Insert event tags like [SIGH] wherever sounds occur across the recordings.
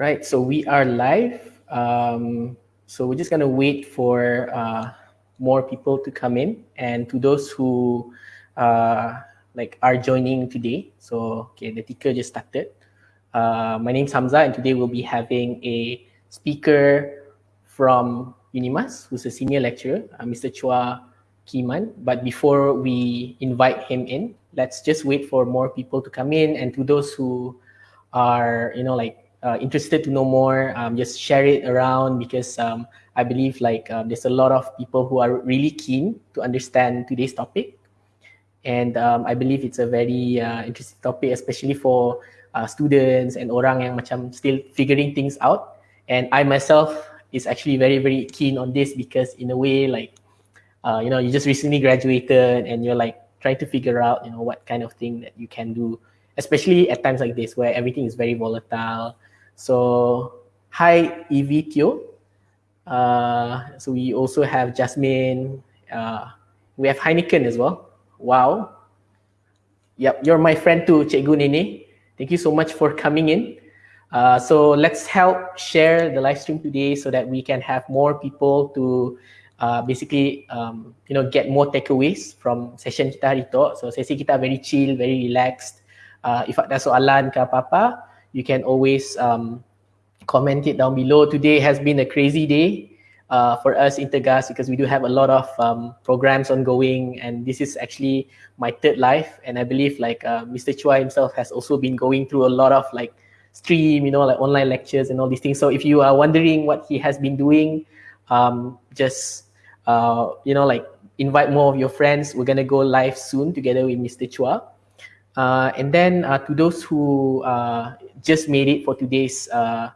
Right, so we are live. Um, so we're just gonna wait for uh, more people to come in, and to those who uh, like are joining today. So okay, the ticker just started. Uh, my name is Hamza, and today we'll be having a speaker from Unimas, who's a senior lecturer, uh, Mr. Chua Kee Man. But before we invite him in, let's just wait for more people to come in, and to those who are, you know, like uh, interested to know more, um, just share it around because um, I believe like um, there's a lot of people who are really keen to understand today's topic. And um, I believe it's a very uh, interesting topic, especially for uh, students and orang yang macam still figuring things out. And I myself is actually very, very keen on this because in a way, like, uh, you know, you just recently graduated and you're like trying to figure out, you know, what kind of thing that you can do, especially at times like this where everything is very volatile so hi Teo. Uh, so we also have Jasmine. Uh, we have Heineken as well. Wow. Yep, you're my friend too, Cikgu Nene. Thank you so much for coming in. Uh, so let's help share the live stream today so that we can have more people to uh, basically um, you know get more takeaways from session kita hari tu. So sesi kita very chill, very relaxed. Uh, if ada soalan ke apa-apa, you can always um, comment it down below. Today has been a crazy day uh, for us Intergas because we do have a lot of um, programs ongoing and this is actually my third life and I believe like uh, Mr. Chua himself has also been going through a lot of like stream, you know, like online lectures and all these things. So if you are wondering what he has been doing, um, just, uh, you know, like invite more of your friends. We're going to go live soon together with Mr. Chua. Uh, and then uh, to those who uh, just made it for today's uh,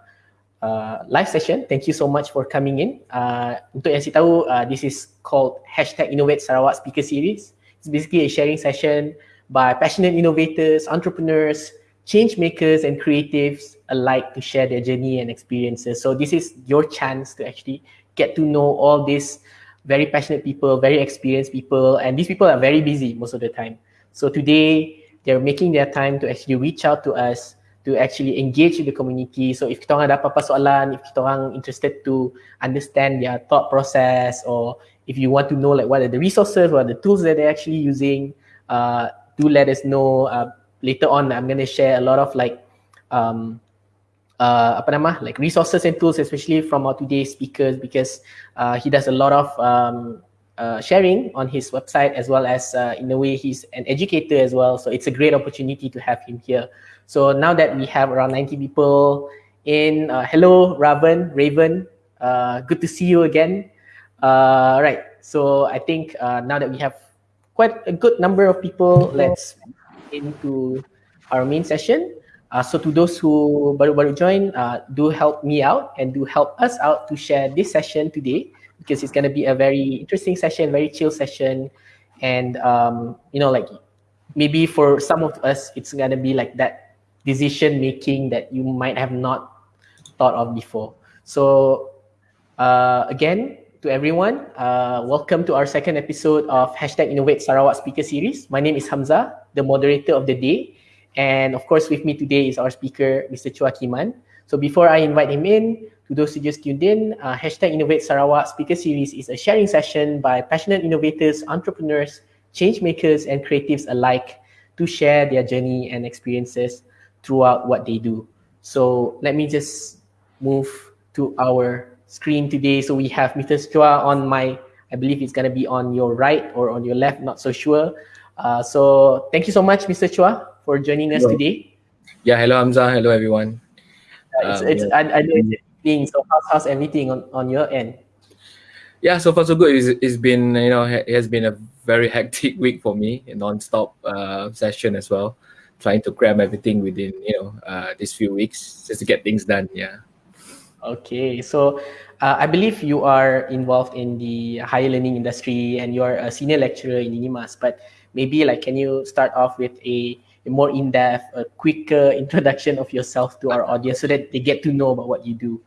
uh, live session, thank you so much for coming in. Uh, untuk yang saya tahu, uh, this is called hashtag Innovate Sarawak Speaker Series. It's basically a sharing session by passionate innovators, entrepreneurs, change makers, and creatives alike to share their journey and experiences. So this is your chance to actually get to know all these very passionate people, very experienced people, and these people are very busy most of the time. So today, they're making their time to actually reach out to us to actually engage with the community. So if kita orang ada apa-apa soalan, if kita interested to understand their thought process or if you want to know like what are the resources, what are the tools that they're actually using, uh, do let us know. Uh, later on, I'm going to share a lot of like um, uh, apa nama like resources and tools, especially from our today's speakers because uh, he does a lot of um, uh, sharing on his website as well as uh, in a way he's an educator as well. So it's a great opportunity to have him here. So now that we have around 90 people in, uh, hello Raven, Raven, uh, good to see you again. Uh, right, so I think uh, now that we have quite a good number of people, let's into our main session. so to those who baru-baru join, do help me out and do help us out to share this session today because it's going to be a very interesting session, very chill session. And, um, you know, like maybe for some of us, it's going to be like that decision making that you might have not thought of before. So uh, again, to everyone, uh, welcome to our second episode of Hashtag Innovate Sarawak Speaker Series. My name is Hamza, the moderator of the day. And of course, with me today is our speaker, Mr. Chua Kee Man. So before I invite him in, to those who just tuned in, uh, hashtag Innovate Sarawak Speaker Series is a sharing session by passionate innovators, entrepreneurs, change makers, and creatives alike to share their journey and experiences throughout what they do. So let me just move to our screen today. So we have Mr. Chua on my, I believe it's going to be on your right or on your left, not so sure. Uh, so thank you so much, Mr. Chua, for joining us hello. today. Yeah, hello Hamza, hello everyone. Uh, it's, um, it's, yeah. I, I know it's thing. So how's, how's everything on, on your end? Yeah, so far so good. It's, it's been, you know, it has been a very [LAUGHS] hectic week for me, a non-stop uh, session as well, trying to cram everything within, you know, uh, these few weeks just to get things done. Yeah. Okay, so uh, I believe you are involved in the higher learning industry and you are a senior lecturer in Unimas, but maybe like, can you start off with a a more in-depth, a quicker [LAUGHS] introduction of yourself to our audience so that they get to know about what you do.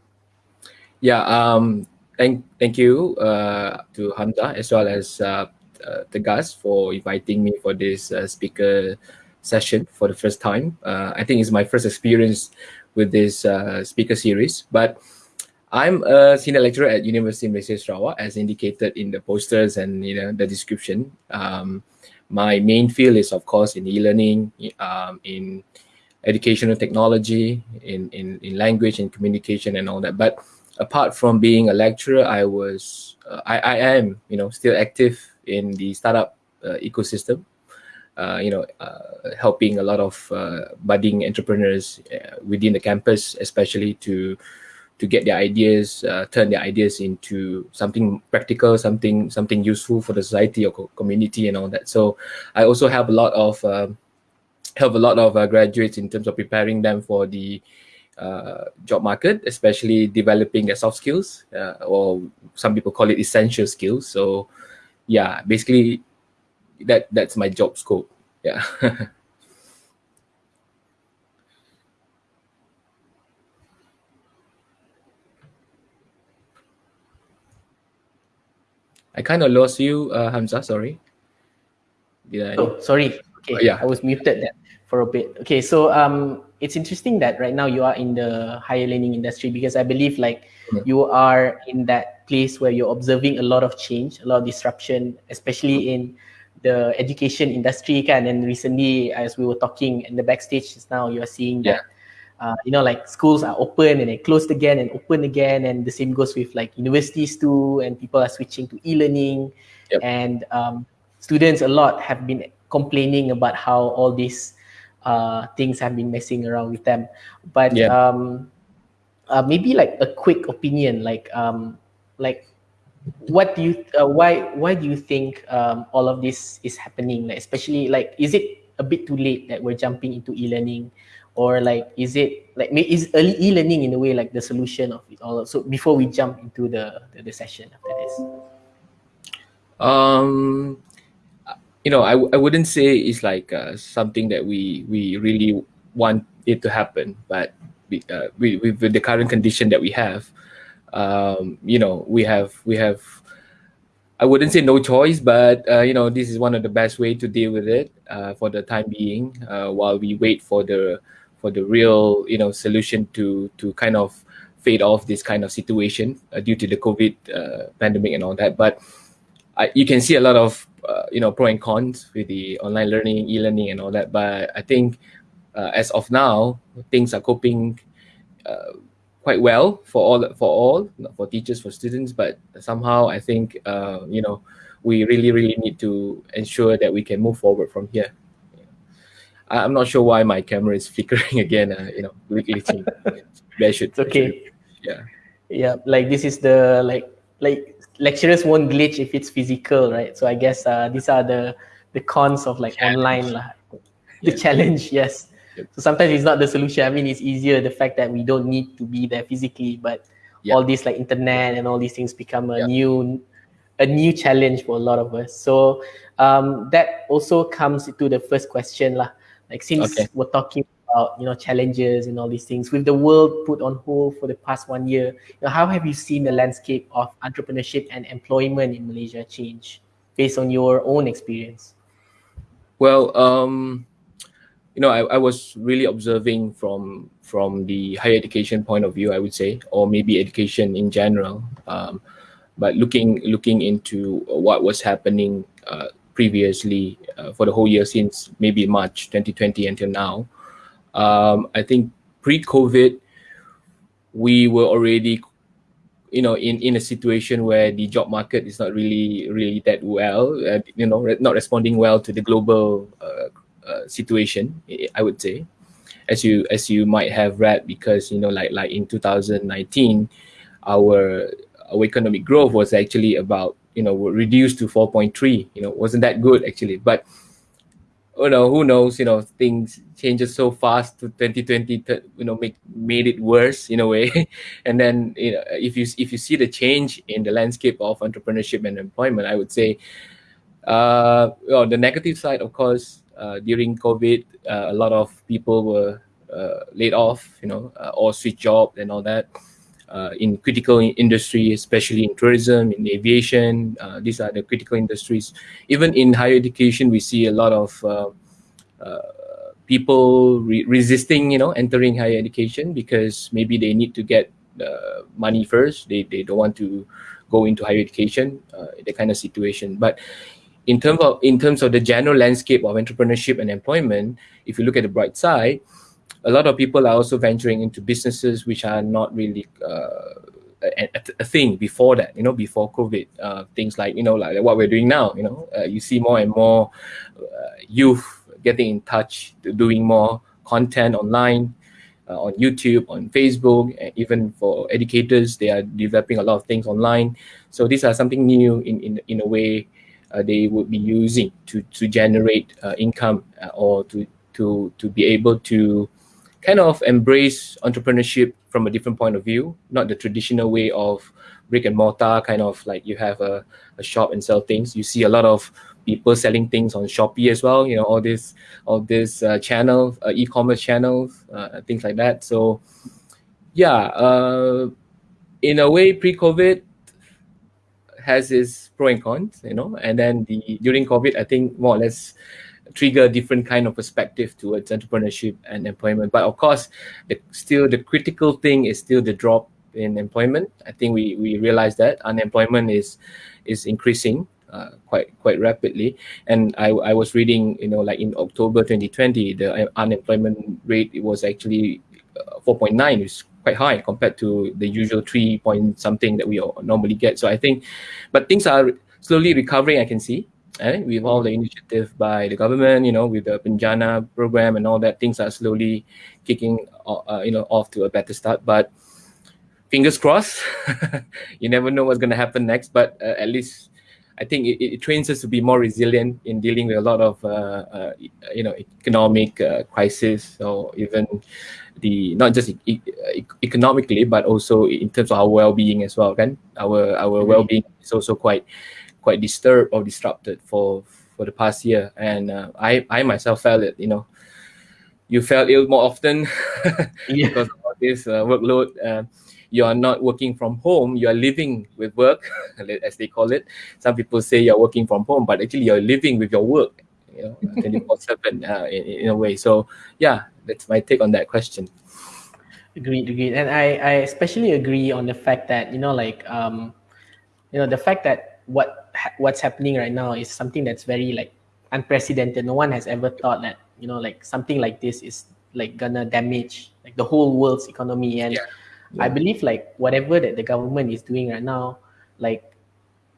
Yeah, um, thank thank you uh, to Hamza as well as uh, uh, Tegas for inviting me for this uh, speaker session for the first time. Uh, I think it's my first experience with this uh, speaker series. But I'm a senior lecturer at University of Malaysia Sarawak, as indicated in the posters and you know the description. Um, my main field is, of course, in e-learning, um, in educational technology, in, in in language and communication and all that. But apart from being a lecturer, I was uh, I, I am you know still active in the startup uh, ecosystem. Uh, you know, uh, helping a lot of uh, budding entrepreneurs uh, within the campus, especially to to get their ideas, turn their ideas into something practical, something something useful for the society or co community and all that. So I also have a lot of um, help a lot of graduates in terms of preparing them for the uh, job market, especially developing their soft skills, uh, or some people call it essential skills. So, yeah, basically, that that's my job scope. Yeah. [LAUGHS] I kind of lost you, uh, Hamza. Sorry. Did I? Oh, sorry. Okay. Oh, yeah. I was muted there for a bit. Okay, so um, it's interesting that right now you are in the higher learning industry because I believe like mm-hmm. you are in that place where you're observing a lot of change, a lot of disruption, especially in the education industry. Kan? And recently, as we were talking in the backstage just now, you are seeing that. Yeah uh, you know like schools are open and they closed again and open again and the same goes with like universities too and people are switching to e-learning yep. and um, students a lot have been complaining about how all these uh, things have been messing around with them. But yeah. um, uh, maybe like a quick opinion like um, like what do you uh, why why do you think um, all of this is happening? Like especially like is it a bit too late that we're jumping into e-learning? Or like is it like is early e-learning in a way like the solution of it all? So before we jump into the the, the session after this. Um you know i, I wouldn't say it's like uh, something that we we really want it to happen but we, uh, we, with the current condition that we have um you know we have we have I wouldn't say no choice, but uh, you know this is one of the best way to deal with it uh, for the time being, uh, while we wait for the for the real you know solution to to kind of fade off this kind of situation uh, due to the COVID pandemic and all that. But I, you can see a lot of uh, you know pro and cons with the online learning, e-learning, and all that. But I think uh, as of now, things are coping uh, quite well for all for all for teachers for students. But somehow I think uh, you know we really really need to ensure that we can move forward from here. I'm not sure why my camera is [LAUGHS] flickering again. Uh, you know, glitching. [LAUGHS] I should. It's okay. Should, yeah. Yeah, like this is the like like lecturers won't glitch if it's physical, right? So I guess uh, these are the the cons of like challenge. online lah. The yeah. challenge, [LAUGHS] yes. Yep. So sometimes it's not the solution. I mean, it's easier the fact that we don't need to be there physically, but yep. all these like internet and all these things become a yep. new a new challenge for a lot of us. So um, that also comes to the first question lah. Like since okay. we're talking about you know challenges and all these things, with the world put on hold for the past one year, you know, how have you seen the landscape of entrepreneurship and employment in Malaysia change based on your own experience? Well, um, you know, I, I was really observing from from the higher education point of view, I would say, or maybe education in general. Um, but looking looking into what was happening uh, previously uh, for the whole year since maybe March 2020 until now. Um, I think pre-COVID, we were already, you know, in, in a situation where the job market is not really really that well, uh, you know, not responding well to the global uh, uh situation. I would say, as you as you might have read, because you know, like like in 2019, our our economic growth was actually about you know reduced to 4.3 you know wasn't that good actually but you know who knows you know things changes so fast to 2020 to, you know make made it worse in a way. [LAUGHS] And then you know if you if you see the change in the landscape of entrepreneurship and employment i would say uh well, the negative side of course uh, during covid uh, a lot of people were uh, laid off you know uh, or switch job and all that in critical industry, especially in tourism, in aviation. Uh, these are the critical industries. Even in higher education, we see a lot of uh, uh people re- resisting, you know, entering higher education because maybe they need to get uh, money first. They, they don't want to go into higher education, uh, that kind of situation. But in terms of in terms of the general landscape of entrepreneurship and employment, if you look at the bright side, a lot of people are also venturing into businesses which are not really uh, a, a, thing before that. You know, before COVID, uh, things like you know like what we're doing now. You know, uh, you see more and more uh, youth getting in touch, doing more content online. Uh, on YouTube, on Facebook, and even for educators, they are developing a lot of things online. So these are something new in in, in a way uh, they would be using to to generate income or to to to be able to kind of embrace entrepreneurship from a different point of view, not the traditional way of brick and mortar kind of like you have a, a shop and sell things. You see a lot of people selling things on Shopee as well. You know all this all this uh, channel, uh, e-commerce channels, uh, things like that. So yeah, uh, in a way, pre-COVID, has its pro and cons, you know, and then the during COVID, I think more or less trigger different kind of perspective towards entrepreneurship and employment. But of course, the, still the critical thing is still the drop in employment. I think we we realize that unemployment is is increasing uh, quite quite rapidly. And I, I was reading, you know, like in October 2020, the unemployment rate was actually uh, 4.9, which quite high compared to the usual three point something that we normally get. So I think, but things are slowly recovering. I can see. Eh? With all the initiative by the government, you know, with the Penjana program and all that, things are slowly kicking, uh, you know, off to a better start. But fingers crossed. [LAUGHS] you never know what's going to happen next, but uh, at least I think it, it, trains us to be more resilient in dealing with a lot of uh, uh, you know economic uh, crisis or even the not just e- e- economically but also in terms of our well-being as well. Kan? Our our well-being is also quite quite disturbed or disrupted for for the past year, and uh, I I myself felt it. You know, you felt ill more often [LAUGHS] because of this uh, workload. Uh, you are not working from home. You are living with work [LAUGHS] as they call it. Some people say you're working from home but actually you're living with your work you know [LAUGHS] 24 7 uh, in, in a way. So yeah that's my take on that question. Agreed agreed. And i i especially agree on the fact that you know like um you know the fact that what what's happening right now is something that's very like unprecedented. No one has ever thought that you know like something like this is like gonna damage like the whole world's economy. And yeah. Yeah. i believe like whatever that the government is doing right now like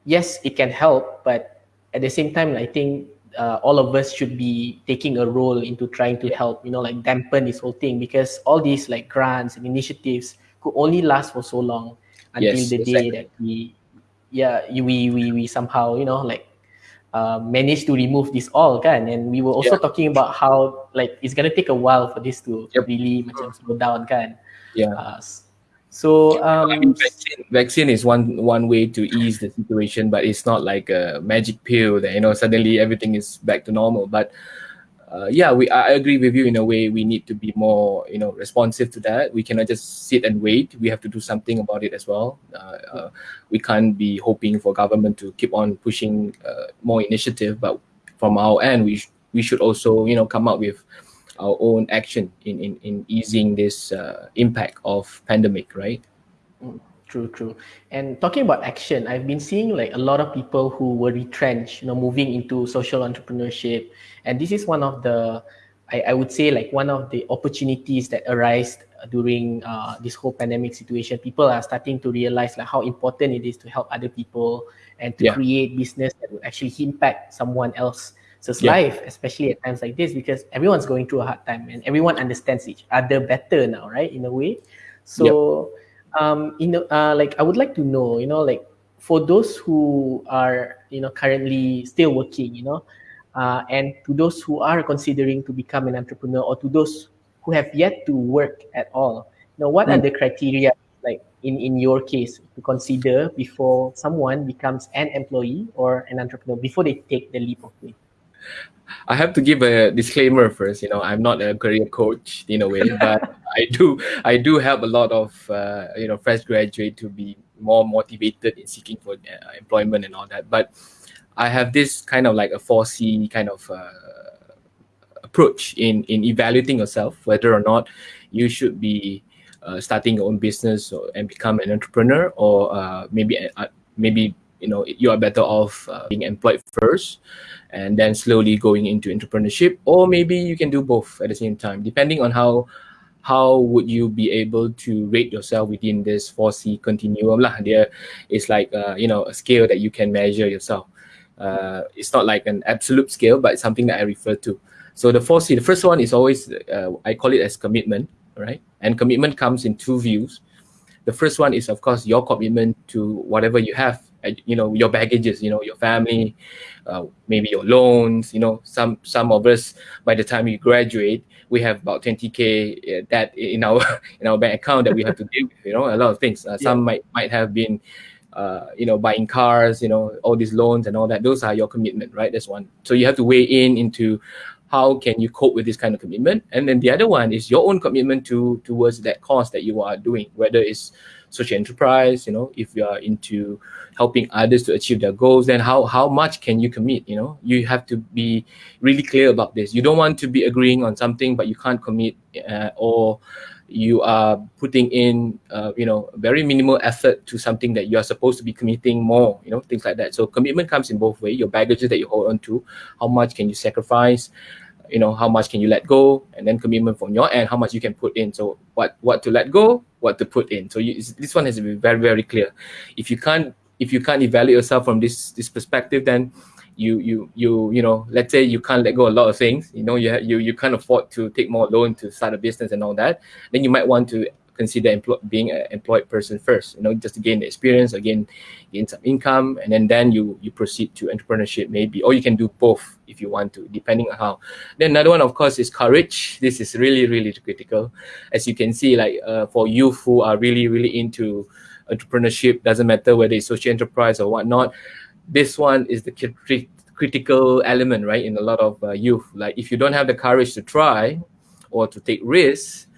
yes it can help but at the same time i think uh, all of us should be taking a role into trying to help you know like dampen this whole thing. Because all these like grants and initiatives could only last for so long until yes, the day that we yeah we, we we somehow you know like uh, managed to remove this all kan and we were also yeah. talking about how like it's gonna take a while for this to yep. really macam slow down kan yeah uh, so um, I mean, vaccine, vaccine is one one way to ease the situation, but it's not like a magic pill that you know suddenly everything is back to normal. But uh, yeah, we I agree with you in a way. We need to be more you know responsive to that. We cannot just sit and wait. We have to do something about it as well. Uh, uh, we can't be hoping for government to keep on pushing uh, more initiative, but from our end, we sh- we should also you know come up with our own action in in, in easing this uh, impact of pandemic right mm, true true and talking about action i've been seeing like a lot of people who were retrenched you know moving into social entrepreneurship and this is one of the I, I would say like one of the opportunities that arise during uh, this whole pandemic situation people are starting to realize like how important it is to help other people and to yeah. create business that would actually impact someone else so it's yeah. life, especially at times like this, because everyone's going through a hard time and everyone understands each other better now, right? In a way. So. Um, you know, uh, like I would like to know, you know, like for those who are, you know, currently still working, you know, uh, and to those who are considering to become an entrepreneur, or to those who have yet to work at all, you know, what mm. are the criteria like in in your case to consider before someone becomes an employee or an entrepreneur before they take the leap of faith? I have to give a disclaimer first. You know, I'm not a career coach in a way, [LAUGHS] but I do I do help a lot of uh, you know fresh graduate to be more motivated in seeking for uh, employment and all that. But I have this kind of like a four C kind of uh, approach in in evaluating yourself whether or not you should be uh, starting your own business or, and become an entrepreneur or uh, maybe uh, maybe you know you are better off uh, being employed first and then slowly going into entrepreneurship or maybe you can do both at the same time depending on how how would you be able to rate yourself within this 4c continuum lah. There is like uh, you know a scale that you can measure yourself. Uh, it's not like an absolute scale but it's something that i refer to. So the 4c the first one is always uh, i call it as commitment right and commitment comes in two views. The first one is of course your commitment to whatever you have you know your baggages you know your family uh, maybe your loans you know some some of us by the time you graduate we have about 20k uh, that in our [LAUGHS] in our bank account that we have to deal with you know a lot of things. Uh, some might might have been uh, you know buying cars you know all these loans and all that. Those are your commitment right? That's one. So you have to weigh in into how can you cope with this kind of commitment. And then the other one is your own commitment to towards that cause that you are doing whether it's social enterprise you know if you are into helping others to achieve their goals then how how much can you commit you know? You have to be really clear about this. You don't want to be agreeing on something but you can't commit uh, or you are putting in uh, you know very minimal effort to something that you are supposed to be committing more you know things like that. So commitment comes in both ways your baggages that you hold on to how much can you sacrifice you know how much can you let go and then commitment from your end how much you can put in. So what what to let go what to put in. So you, this one has to be very very clear. If you can't if you can't evaluate yourself from this this perspective then you you you you know let's say you can't let go a lot of things you know you you you can't afford to take more loan to start a business and all that then you might want to consider employ- being an employed person first you know just to gain the experience again gain some income and then then you you proceed to entrepreneurship maybe or you can do both if you want to depending on how. Then another one of course is courage. This is really really critical. As you can see like uh, for youth who are really really into entrepreneurship doesn't matter whether it's social enterprise or whatnot this one is the critical element right in a lot of uh, youth. Like if you don't have the courage to try or to take risks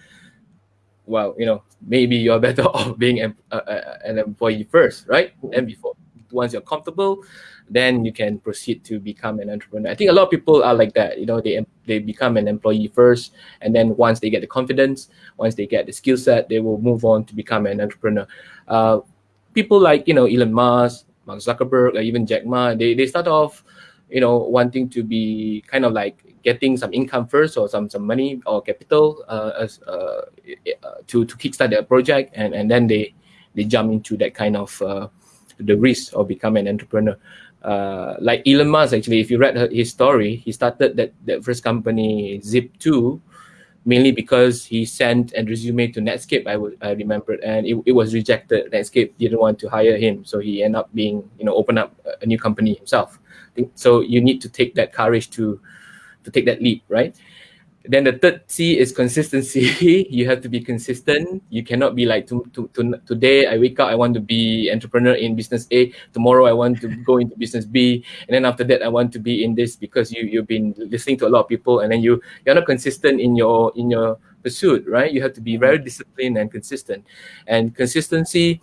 well, you know, maybe you're better [LAUGHS] off being an, uh, an employee first, right? And before, once you're comfortable, then you can proceed to become an entrepreneur. I think a lot of people are like that. You know, they they become an employee first, and then once they get the confidence, once they get the skill set, they will move on to become an entrepreneur. Uh, people like you know Elon Musk, Mark Zuckerberg, or even Jack Ma, they they start off, you know, wanting to be kind of like getting some income first or some some money or capital uh, as uh, to to kickstart their project and and then they they jump into that kind of uh, the risk of becoming an entrepreneur. Uh, like Elon Musk actually if you read his story he started that that first company Zip2 mainly because he sent a resume to Netscape I would I remember and it, it was rejected. Netscape didn't want to hire him so he ended up being you know open up a new company himself so you need to take that courage to to take that leap, right? Then the third C is consistency. [LAUGHS] you have to be consistent. You cannot be like to, to, to, today I wake up I want to be entrepreneur in business A. Tomorrow I want to go into business B, and then after that I want to be in this because you you've been listening to a lot of people, and then you you're not consistent in your in your pursuit, right? You have to be very disciplined and consistent, and consistency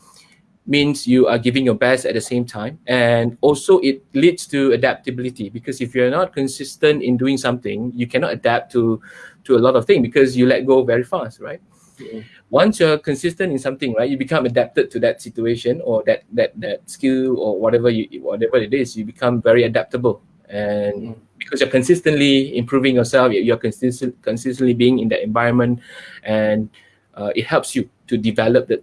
means you are giving your best at the same time and also it leads to adaptability because if you're not consistent in doing something you cannot adapt to to a lot of things because you let go very fast right yeah. once you're consistent in something right you become adapted to that situation or that that that skill or whatever you whatever it is you become very adaptable and mm. because you're consistently improving yourself you're consistent consistently being in that environment and uh, it helps you to develop the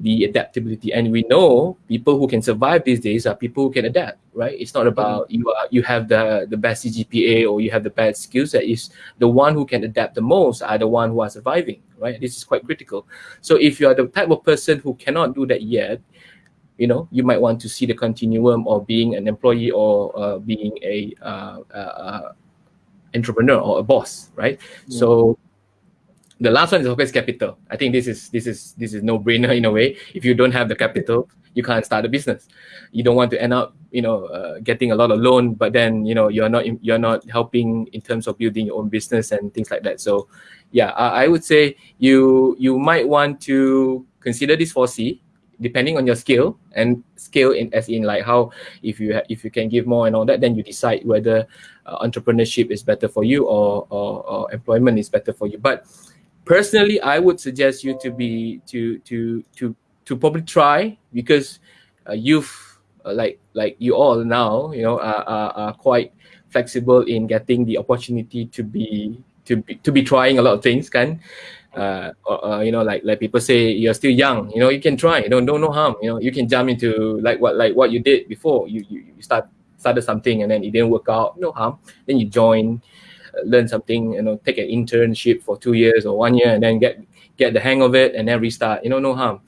the adaptability. And we know people who can survive these days are people who can adapt right? It's not about you are you have the the best cgpa or you have the best skill set. Is the one who can adapt the most are the one who are surviving right? This is quite critical. So if you are the type of person who cannot do that yet you know you might want to see the continuum of being an employee or uh, being a uh, uh, uh entrepreneur or a boss right? Yeah. so the last one is always capital. I think this is this is this is no brainer in a way. If you don't have the capital, you can't start a business. You don't want to end up, you know, uh, getting a lot of loan, but then you know you're not you're not helping in terms of building your own business and things like that. So, yeah, I, I would say you you might want to consider this 4C depending on your skill and skill in as in like how if you if you can give more and all that, then you decide whether uh, entrepreneurship is better for you or, or or employment is better for you. But personally, I would suggest you to be to to to to probably try because uh, you've uh, like like you all now you know are, are, are quite flexible in getting the opportunity to be to be to be trying a lot of things can uh, uh, you know like like people say you're still young you know you can try you know no harm you know you can jump into like what like what you did before. You you, you start started something and then it didn't work out no harm. Then you join learn something you know take an internship for two years or one year and then get get the hang of it and then restart you know no harm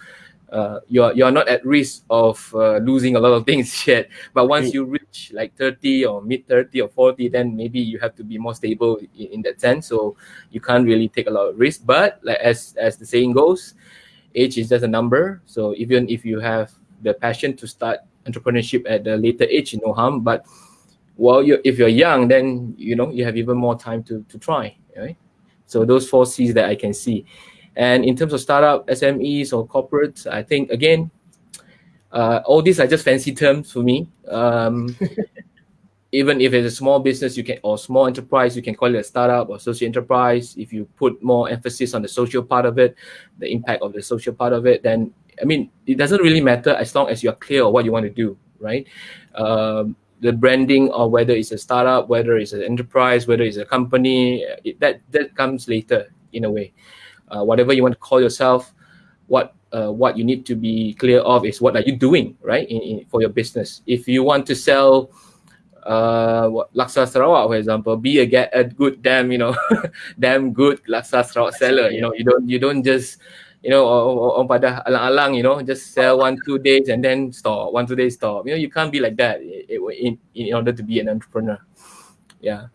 uh, you're you're not at risk of uh, losing a lot of [LAUGHS] things yet. But once you reach like 30 or mid 30 or 40, then maybe you have to be more stable in, in, that sense. So you can't really take a lot of risk. But like as as the saying goes, age is just a number. So even if you have the passion to start entrepreneurship at the later age, no harm. But while you if you're young, then you know you have even more time to to try. Right? So those four C's that I can see. And in terms of startup, SMEs or corporates, I think again, uh, all these are just fancy terms for me. Um, [LAUGHS] even if it's a small business, you can or small enterprise, you can call it a startup or social enterprise. If you put more emphasis on the social part of it, the impact of the social part of it, then I mean, it doesn't really matter as long as you're clear on what you want to do, right? Um, the branding or whether it's a startup, whether it's an enterprise, whether it's a company, it, that that comes later in a way uh, whatever you want to call yourself, what uh, what you need to be clear of is what are you doing, right, in, in, for your business. If you want to sell uh, what, Laksa Sarawak, for example, be a get a good damn, you know, [LAUGHS] damn good Laksa Sarawak seller. You know, you don't you don't just you know, on pada alang-alang, you know, just sell one two days and then stop, one two days stop. You know, you can't be like that in in order to be an entrepreneur. Yeah.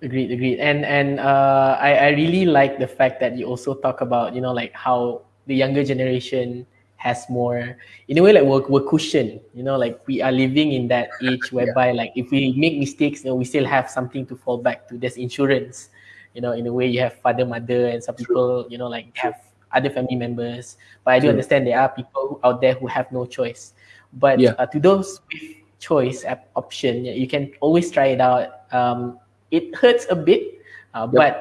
Agreed, agreed. And and uh, I I really like the fact that you also talk about you know like how the younger generation has more in a way like we're, we're cushioned you know like we are living in that age [LAUGHS] whereby yeah. like if we make mistakes you know, we still have something to fall back to there's insurance you know in a way you have father mother and some people you know like have other family members but i do True. understand there are people out there who have no choice but yeah. uh, to those with choice option you can always try it out um, it hurts a bit, uh, yep. but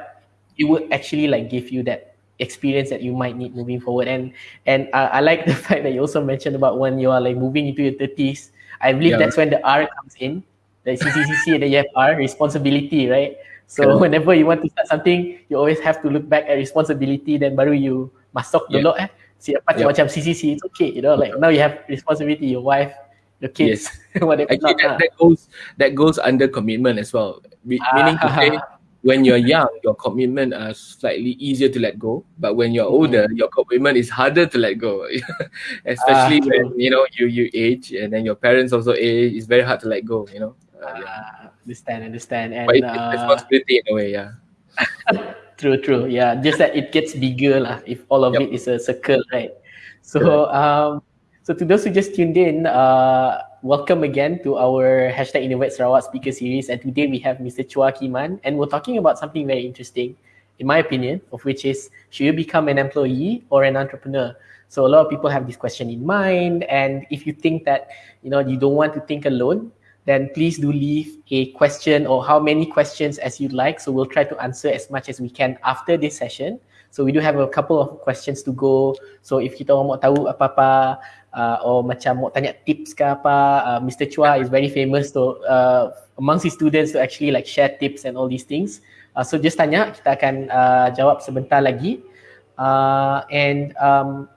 it would actually like give you that experience that you might need moving forward. And and uh, I like the [LAUGHS] fact that you also mentioned about when you are like moving into your thirties. I believe yeah. that's when the R comes in, the CCCC, and then you have R responsibility, right? So whenever you want to start something, you always have to look back at responsibility. Then baru you masuk yeah. dulu eh. Siapa yep. macam CCC, it's okay, you know. Like now you have responsibility, your wife, your kids, yes. [LAUGHS] whatever. Actually, that, that goes that goes under commitment as well. meaning to say, [LAUGHS] when you're young, your commitment are slightly easier to let go. But when you're older, mm. your commitment is harder to let go. [LAUGHS] Especially uh, when you know you you age and then your parents also age. It's very hard to let go. You know. Uh, yeah. Understand, understand. And but it's uh, responsibility in a way, yeah. True, true. Yeah, just that it gets bigger lah. If all of yep. it is a circle, right? So, um, so to those who just tuned in, uh, welcome again to our hashtag Innovate Sarawak speaker series. And today we have Mr. Chua Kee Man, and we're talking about something very interesting, in my opinion, of which is should you become an employee or an entrepreneur? So a lot of people have this question in mind, and if you think that you know you don't want to think alone, then please do leave a question or how many questions as you'd like. So we'll try to answer as much as we can after this session. So we do have a couple of questions to go. So if kita mau tahu apa-apa uh, or macam mau tanya tips ke apa, uh, Mr. Chua is very famous to uh, amongst his students to actually like share tips and all these things. Uh, so just tanya, kita akan uh, jawab sebentar lagi. Uh, and um,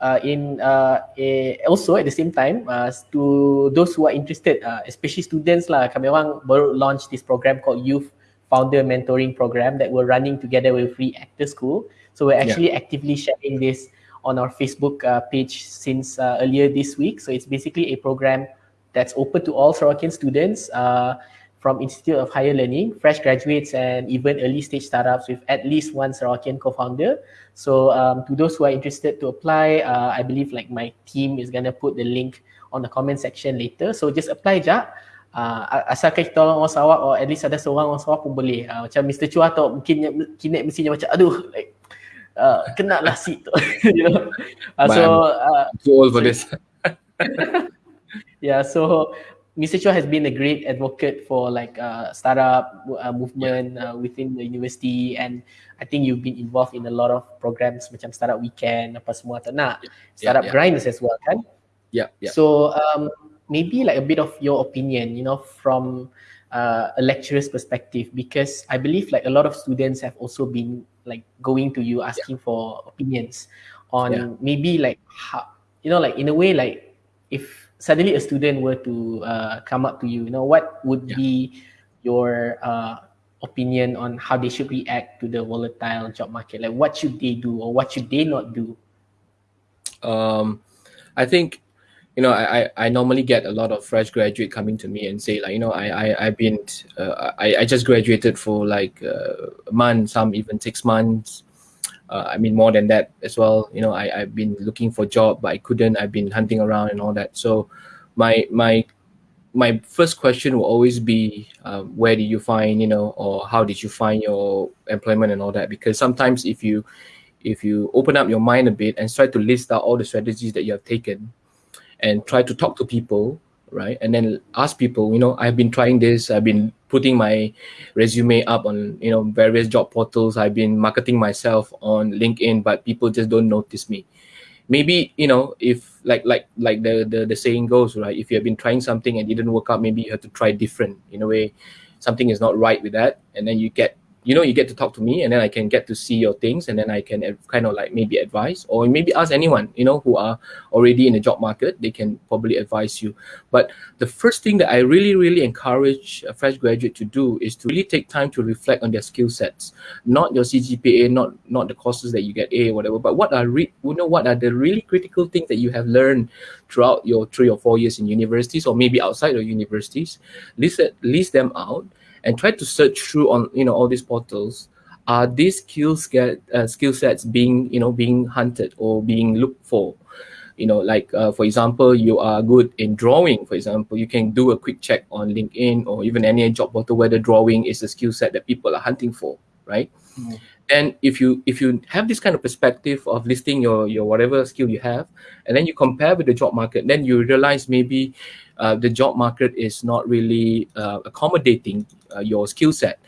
uh, in uh, a, also at the same time, uh, to those who are interested, uh, especially students lah, kami orang baru launch this program called Youth Founder Mentoring Program that we're running together with Free Actor School. So we're actually yeah. actively sharing this on our Facebook uh, page since uh, earlier this week. So it's basically a program that's open to all Sarawakian students uh, from Institute of Higher Learning, fresh graduates, and even early stage startups with at least one Sarawakian co-founder. So um, to those who are interested to apply, uh, I believe like my team is gonna put the link on the comment section later. So just apply je. Uh, asalkan kita orang orang Sarawak or at least ada seorang orang Sarawak pun boleh. Uh, macam Mr. Chua atau mungkin kini mestinya macam aduh like uh, kena lah seat tu. [LAUGHS] you know. Uh, so uh, too old for this. yeah, so Mr. Chua has been a great advocate for like uh, startup uh, movement uh, within the university and I think you've been involved in a lot of programs macam startup weekend apa semua tak nak startup yeah, yeah. grinds as well kan yeah, yeah. so um, maybe like a bit of your opinion you know from uh, a lecturer's perspective because I believe like a lot of students have also been like going to you asking yeah. for opinions on yeah. maybe like how you know like in a way like if suddenly a student were to uh, come up to you, you know, what would yeah. be your uh, opinion on how they should react to the volatile job market? Like, what should they do or what should they not do? Um, I think, you know, I, I I normally get a lot of fresh graduate coming to me and say like, you know, I, I, I've been, uh, I, I just graduated for like uh, a month, some even six months, uh, I mean more than that as well. You know, I I've been looking for a job, but I couldn't. I've been hunting around and all that. So, my my my first question will always be, uh, where did you find, you know, or how did you find your employment and all that? Because sometimes if you if you open up your mind a bit and try to list out all the strategies that you have taken, and try to talk to people, right, and then ask people, you know, I've been trying this, I've been putting my resume up on you know various job portals i've been marketing myself on linkedin but people just don't notice me. Maybe you know if like like like the, the the saying goes right if you have been trying something and it didn't work out maybe you have to try different in a way. Something is not right with that and then you get you know you get to talk to me and then i can get to see your things and then i can kind of like maybe advise or maybe ask anyone you know who are already in the job market they can probably advise you. But the first thing that i really really encourage a fresh graduate to do is to really take time to reflect on their skill sets not your cgpa not not the courses that you get a whatever but what are re- you know what are the really critical things that you have learned throughout your three or four years in universities or maybe outside of universities. List, list them out and try to search through on you know all these portals are these skills get uh, skill sets being you know being hunted or being looked for you know like uh, for example you are good in drawing for example you can do a quick check on linkedin or even any job portal whether drawing is a skill set that people are hunting for right mm. and if you if you have this kind of perspective of listing your your whatever skill you have and then you compare with the job market then you realize maybe the job market is not really uh, accommodating uh, your skill set.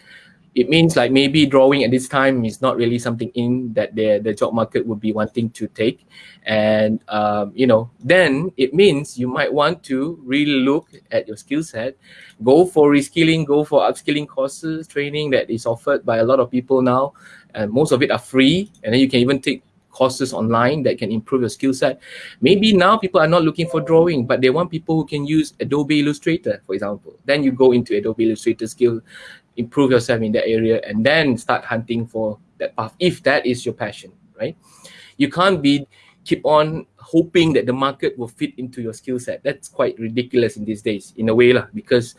It means like maybe drawing at this time is not really something in that the the job market would be wanting to take, and um, you know then it means you might want to really look at your skill set, go for reskilling, go for upskilling courses, training that is offered by a lot of people now, and most of it are free, and then you can even take courses online that can improve your skill set. Maybe now people are not looking for drawing, but they want people who can use Adobe Illustrator, for example. Then you go into Adobe Illustrator skill, improve yourself in that area, and then start hunting for that path if that is your passion, right? You can't be keep on hoping that the market will fit into your skill set. That's quite ridiculous in these days, in a way, lah, because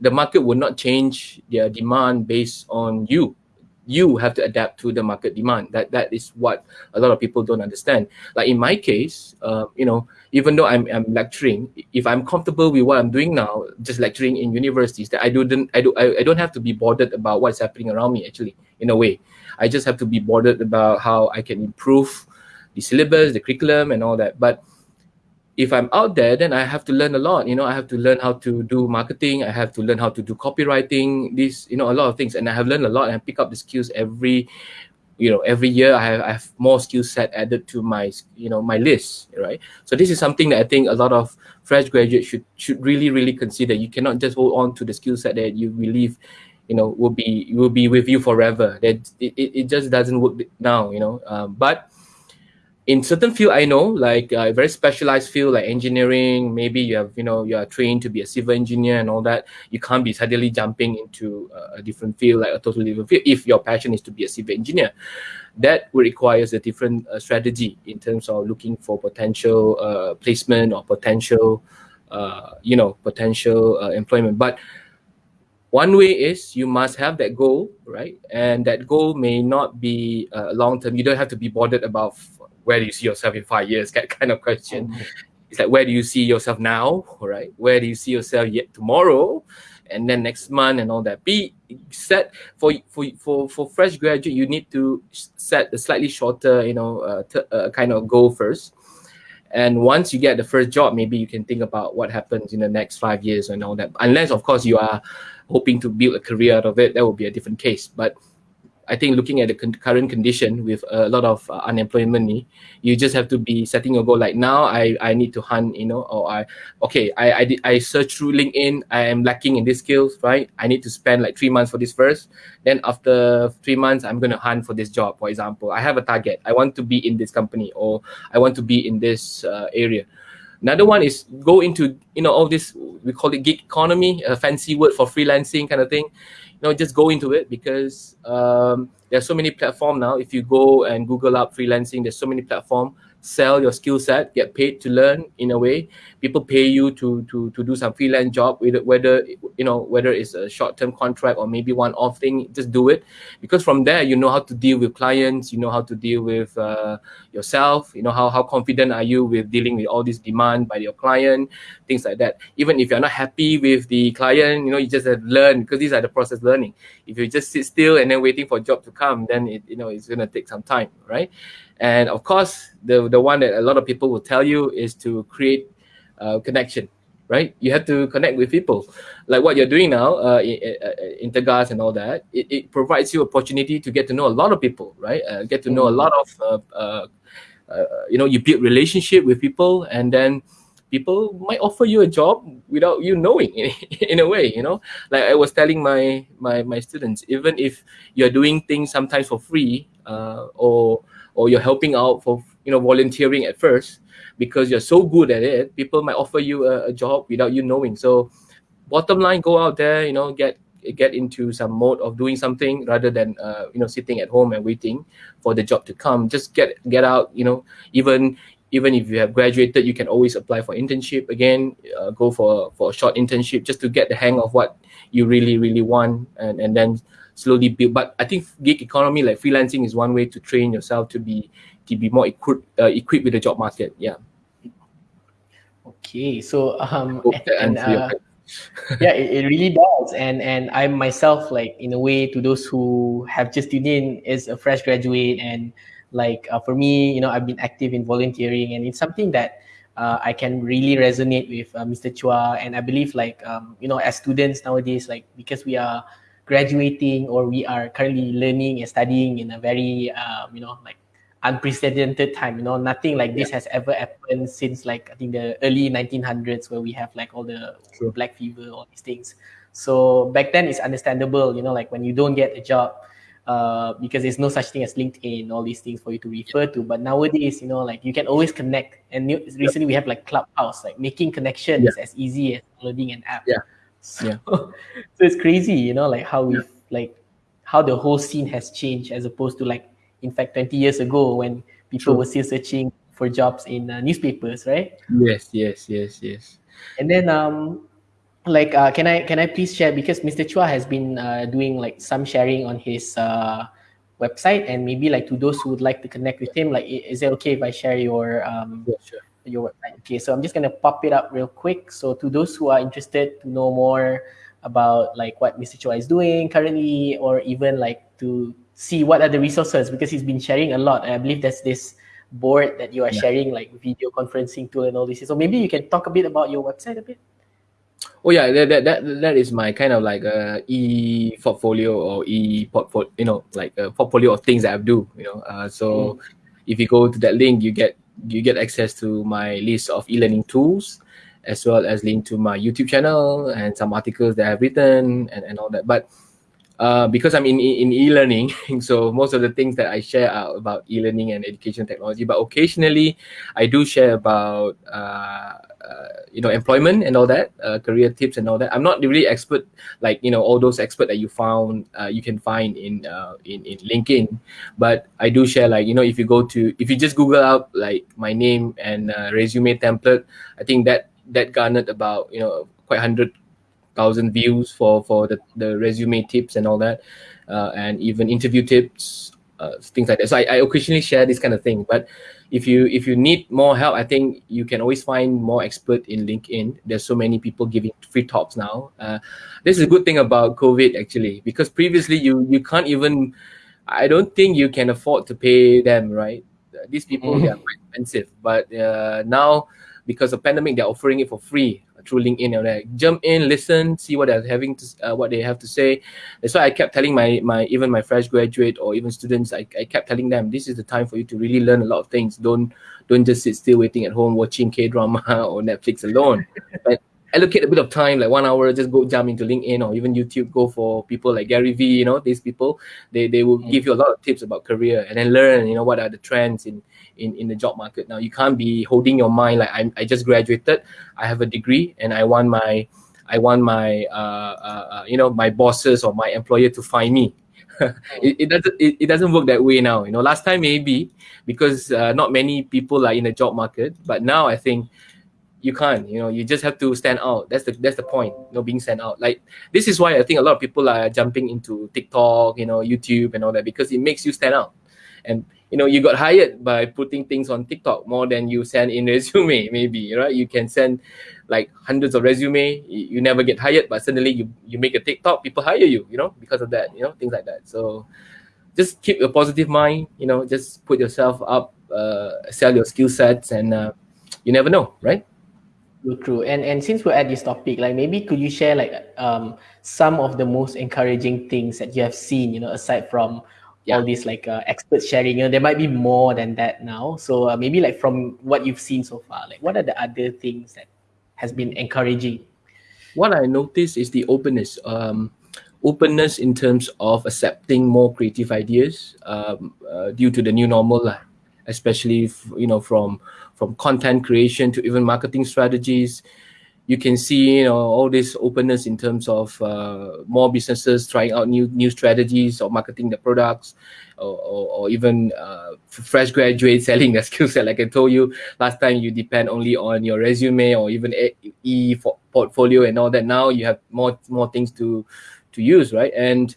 the market will not change their demand based on you you have to adapt to the market demand. That that is what a lot of people don't understand. Like in my case, uh, you know, even though I'm, I'm lecturing, if I'm comfortable with what I'm doing now, just lecturing in universities, that I don't I do I, I don't have to be bothered about what's happening around me. Actually, in a way, I just have to be bothered about how I can improve the syllabus, the curriculum, and all that. But if I'm out there, then I have to learn a lot. You know, I have to learn how to do marketing. I have to learn how to do copywriting. This, you know, a lot of things, and I have learned a lot and pick up the skills every, you know, every year. I have, I have more skill set added to my, you know, my list. Right. So this is something that I think a lot of fresh graduates should should really really consider. You cannot just hold on to the skill set that you believe, you know, will be will be with you forever. That it, it, it just doesn't work now. You know, um, but in certain field i know like a uh, very specialized field like engineering maybe you have you know you are trained to be a civil engineer and all that you can't be suddenly jumping into a different field like a totally different field if your passion is to be a civil engineer. That requires a different uh, strategy in terms of looking for potential uh, placement or potential uh, you know potential uh, employment. But one way is you must have that goal right? And that goal may not be long term. You don't have to be bothered about where do you see yourself in five years [LAUGHS] that kind of question mm-hmm. it's like where do you see yourself now right where do you see yourself yet tomorrow and then next month and all that. Be set for for for for fresh graduate. You need to set a slightly shorter, you know, uh, uh, kind of goal first. And once you get the first job, maybe you can think about what happens in the next five years and all that. Unless, of course, you are hoping to build a career out of it, that would be a different case. But I think looking at the con- current condition with a lot of uh, unemployment, you just have to be setting your goal. Like now, I, I need to hunt, you know, or I okay, I I, I search through LinkedIn. I am lacking in these skills, right? I need to spend like three months for this first. Then after three months, I'm gonna hunt for this job. For example, I have a target. I want to be in this company, or I want to be in this uh, area. Another one is go into you know all this we call it gig economy, a fancy word for freelancing kind of thing you know just go into it because um, there's so many platform now if you go and google up freelancing there's so many platform sell your skill set, get paid to learn in a way. People pay you to to to do some freelance job, whether you know whether it's a short term contract or maybe one off thing. Just do it because from there you know how to deal with clients, you know how to deal with uh, yourself. You know how how confident are you with dealing with all this demand by your client, things like that. Even if you're not happy with the client, you know you just have to learn because these are the process learning. If you just sit still and then waiting for a job to come, then it you know it's gonna take some time, right? And of course, the the one that a lot of people will tell you is to create uh, connection, right? You have to connect with people, like what you're doing now, uh, in, Intergas and all that. It, it provides you opportunity to get to know a lot of people, right? Uh, get to know a lot of, uh, uh, uh, you know, you build relationship with people, and then people might offer you a job without you knowing in, [LAUGHS] in a way you know like i was telling my my my students even if you're doing things sometimes for free uh, or or you're helping out for you know volunteering at first because you're so good at it people might offer you a, a job without you knowing. So bottom line go out there you know get get into some mode of doing something rather than uh, you know sitting at home and waiting for the job to come. Just get get out you know. Even even if you have graduated you can always apply for internship again uh, go for for a short internship just to get the hang of what you really really want and and then slowly build. But I think gig economy, like freelancing, is one way to train yourself to be to be more equipped uh, equipped with the job market. Yeah. Okay, so um, and, uh, yeah, [LAUGHS] it, it really does, and and I myself, like in a way, to those who have just tuned in, is a fresh graduate, and like uh, for me, you know, I've been active in volunteering, and it's something that uh, I can really resonate with uh, Mr. Chua, and I believe like um, you know, as students nowadays, like because we are graduating or we are currently learning and studying in a very um, you know like unprecedented time you know nothing like this has ever happened since like i think the early 1900s where we have like all the True. black fever all these things so back then it's understandable you know like when you don't get a job uh, because there's no such thing as linkedin all these things for you to refer to but nowadays you know like you can always connect and new, recently we have like clubhouse like making connections yeah. as easy as loading an app yeah so, yeah. [LAUGHS] so it's crazy, you know, like how we yeah. like how the whole scene has changed as opposed to like in fact 20 years ago when people True. were still searching for jobs in uh, newspapers, right? Yes, yes, yes, yes. And then um like uh, can I can I please share because Mr. Chua has been uh, doing like some sharing on his uh, website and maybe like to those who would like to connect with him like is it okay if I share your um yeah, sure your website. Okay, so I'm just gonna pop it up real quick. So to those who are interested to know more about like what Mr. Chua is doing currently, or even like to see what are the resources because he's been sharing a lot. I believe there's this board that you are yeah. sharing like video conferencing tool and all this. So maybe you can talk a bit about your website a bit. Oh yeah, that that that, that is my kind of like a e portfolio or e portfolio, you know, like a portfolio of things that I do. You know, uh, so mm. if you go to that link, you get you get access to my list of e-learning tools as well as link to my YouTube channel and some articles that I've written and, and all that. But uh, because I'm in, in e-learning, [LAUGHS] so most of the things that I share are about e-learning and education technology. But occasionally, I do share about uh, uh, you know employment and all that, uh, career tips and all that. I'm not really expert like you know all those expert that you found uh, you can find in in in LinkedIn, but I do share like you know if you go to if you just Google out like my name and resume template, I think that that garnered about you know quite hundred thousand views for for the, the resume tips and all that uh, and even interview tips uh, things like that. So I, I occasionally share this kind of thing. But if you if you need more help, I think you can always find more expert in LinkedIn. There's so many people giving free talks now. Uh, this is a good thing about COVID actually, because previously you you can't even. I don't think you can afford to pay them, right? These people mm-hmm. they are quite expensive, but uh, now because of pandemic, they're offering it for free through LinkedIn. You know, jump in, listen, see what they're having to, uh, what they have to say. That's why I kept telling my my even my fresh graduate or even students, I, I kept telling them this is the time for you to really learn a lot of things. Don't don't just sit still waiting at home watching K drama [LAUGHS] or Netflix alone. but allocate a bit of time, like one hour, just go jump into LinkedIn or even YouTube. Go for people like Gary Vee. You know, these people they they will mm. give you a lot of tips about career and then learn. You know, what are the trends in in, in the job market now. You can't be holding your mind like I'm, I just graduated, I have a degree, and I want my I want my uh, uh, uh you know my bosses or my employer to find me. [LAUGHS] it, it, doesn't it, it, doesn't work that way now. You know, last time maybe because uh, not many people are in the job market, but now I think you can't. You know, you just have to stand out. That's the that's the point. You know, being stand out. Like this is why I think a lot of people are jumping into TikTok, you know, YouTube and all that because it makes you stand out. And you know you got hired by putting things on TikTok more than you send in [LAUGHS] resume maybe right? You can send like hundreds of resume. You, never get hired but suddenly you you make a TikTok people hire you you know because of that you know things like that. So just keep a positive mind you know just put yourself up uh, sell your skill sets and uh, you never know right? True, true. And and since we're at this topic, like maybe could you share like um some of the most encouraging things that you have seen, you know, aside from yeah. all these like uh, expert sharing. You know, there might be more than that now. So uh, maybe like from what you've seen so far, like what are the other things that has been encouraging? What I noticed is the openness. Um, openness in terms of accepting more creative ideas um, uh, due to the new normal, especially you know from from content creation to even marketing strategies you can see you know all this openness in terms of uh, more businesses trying out new new strategies or marketing the products or, or, or even uh, fresh graduates [LAUGHS] selling their skill set like i told you last time you depend only on your resume or even e for portfolio and all that. Now you have more more things to to use right? And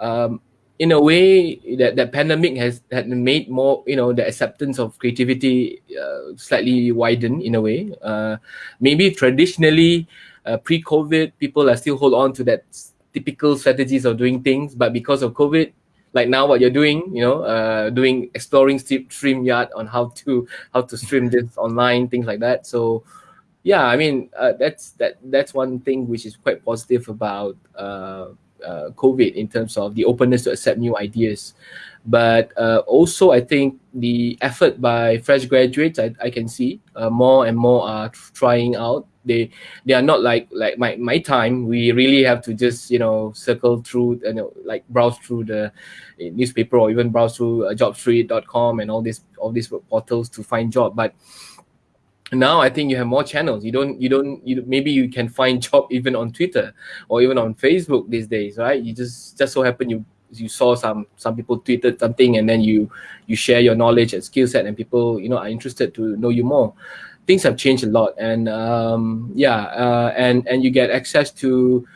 um, in a way that that pandemic has had made more you know the acceptance of creativity uh, slightly widened in a way. Uh, maybe traditionally uh, pre-covid people are still hold on to that typical strategies of doing things but because of covid like now what you're doing you know uh, doing exploring StreamYard on how to how to stream this online things like that. So yeah i mean uh, that's that that's one thing which is quite positive about uh, COVID in terms of the openness to accept new ideas. But uh, also, I think the effort by fresh graduates, I, I can see uh, more and more are trying out. They they are not like like my, my time. We really have to just you know circle through you know like browse through the newspaper or even browse through uh, jobstreet.com and all these all these portals to find job. But now i think you have more channels. You don't you don't you maybe you can find [LAUGHS] job even on twitter or even on facebook these days right? You just just so happen you you saw some some people tweeted something and then you you share your knowledge and skill set and people you know are interested to know you more. Things have changed a lot and um, yeah uh, and and you get access to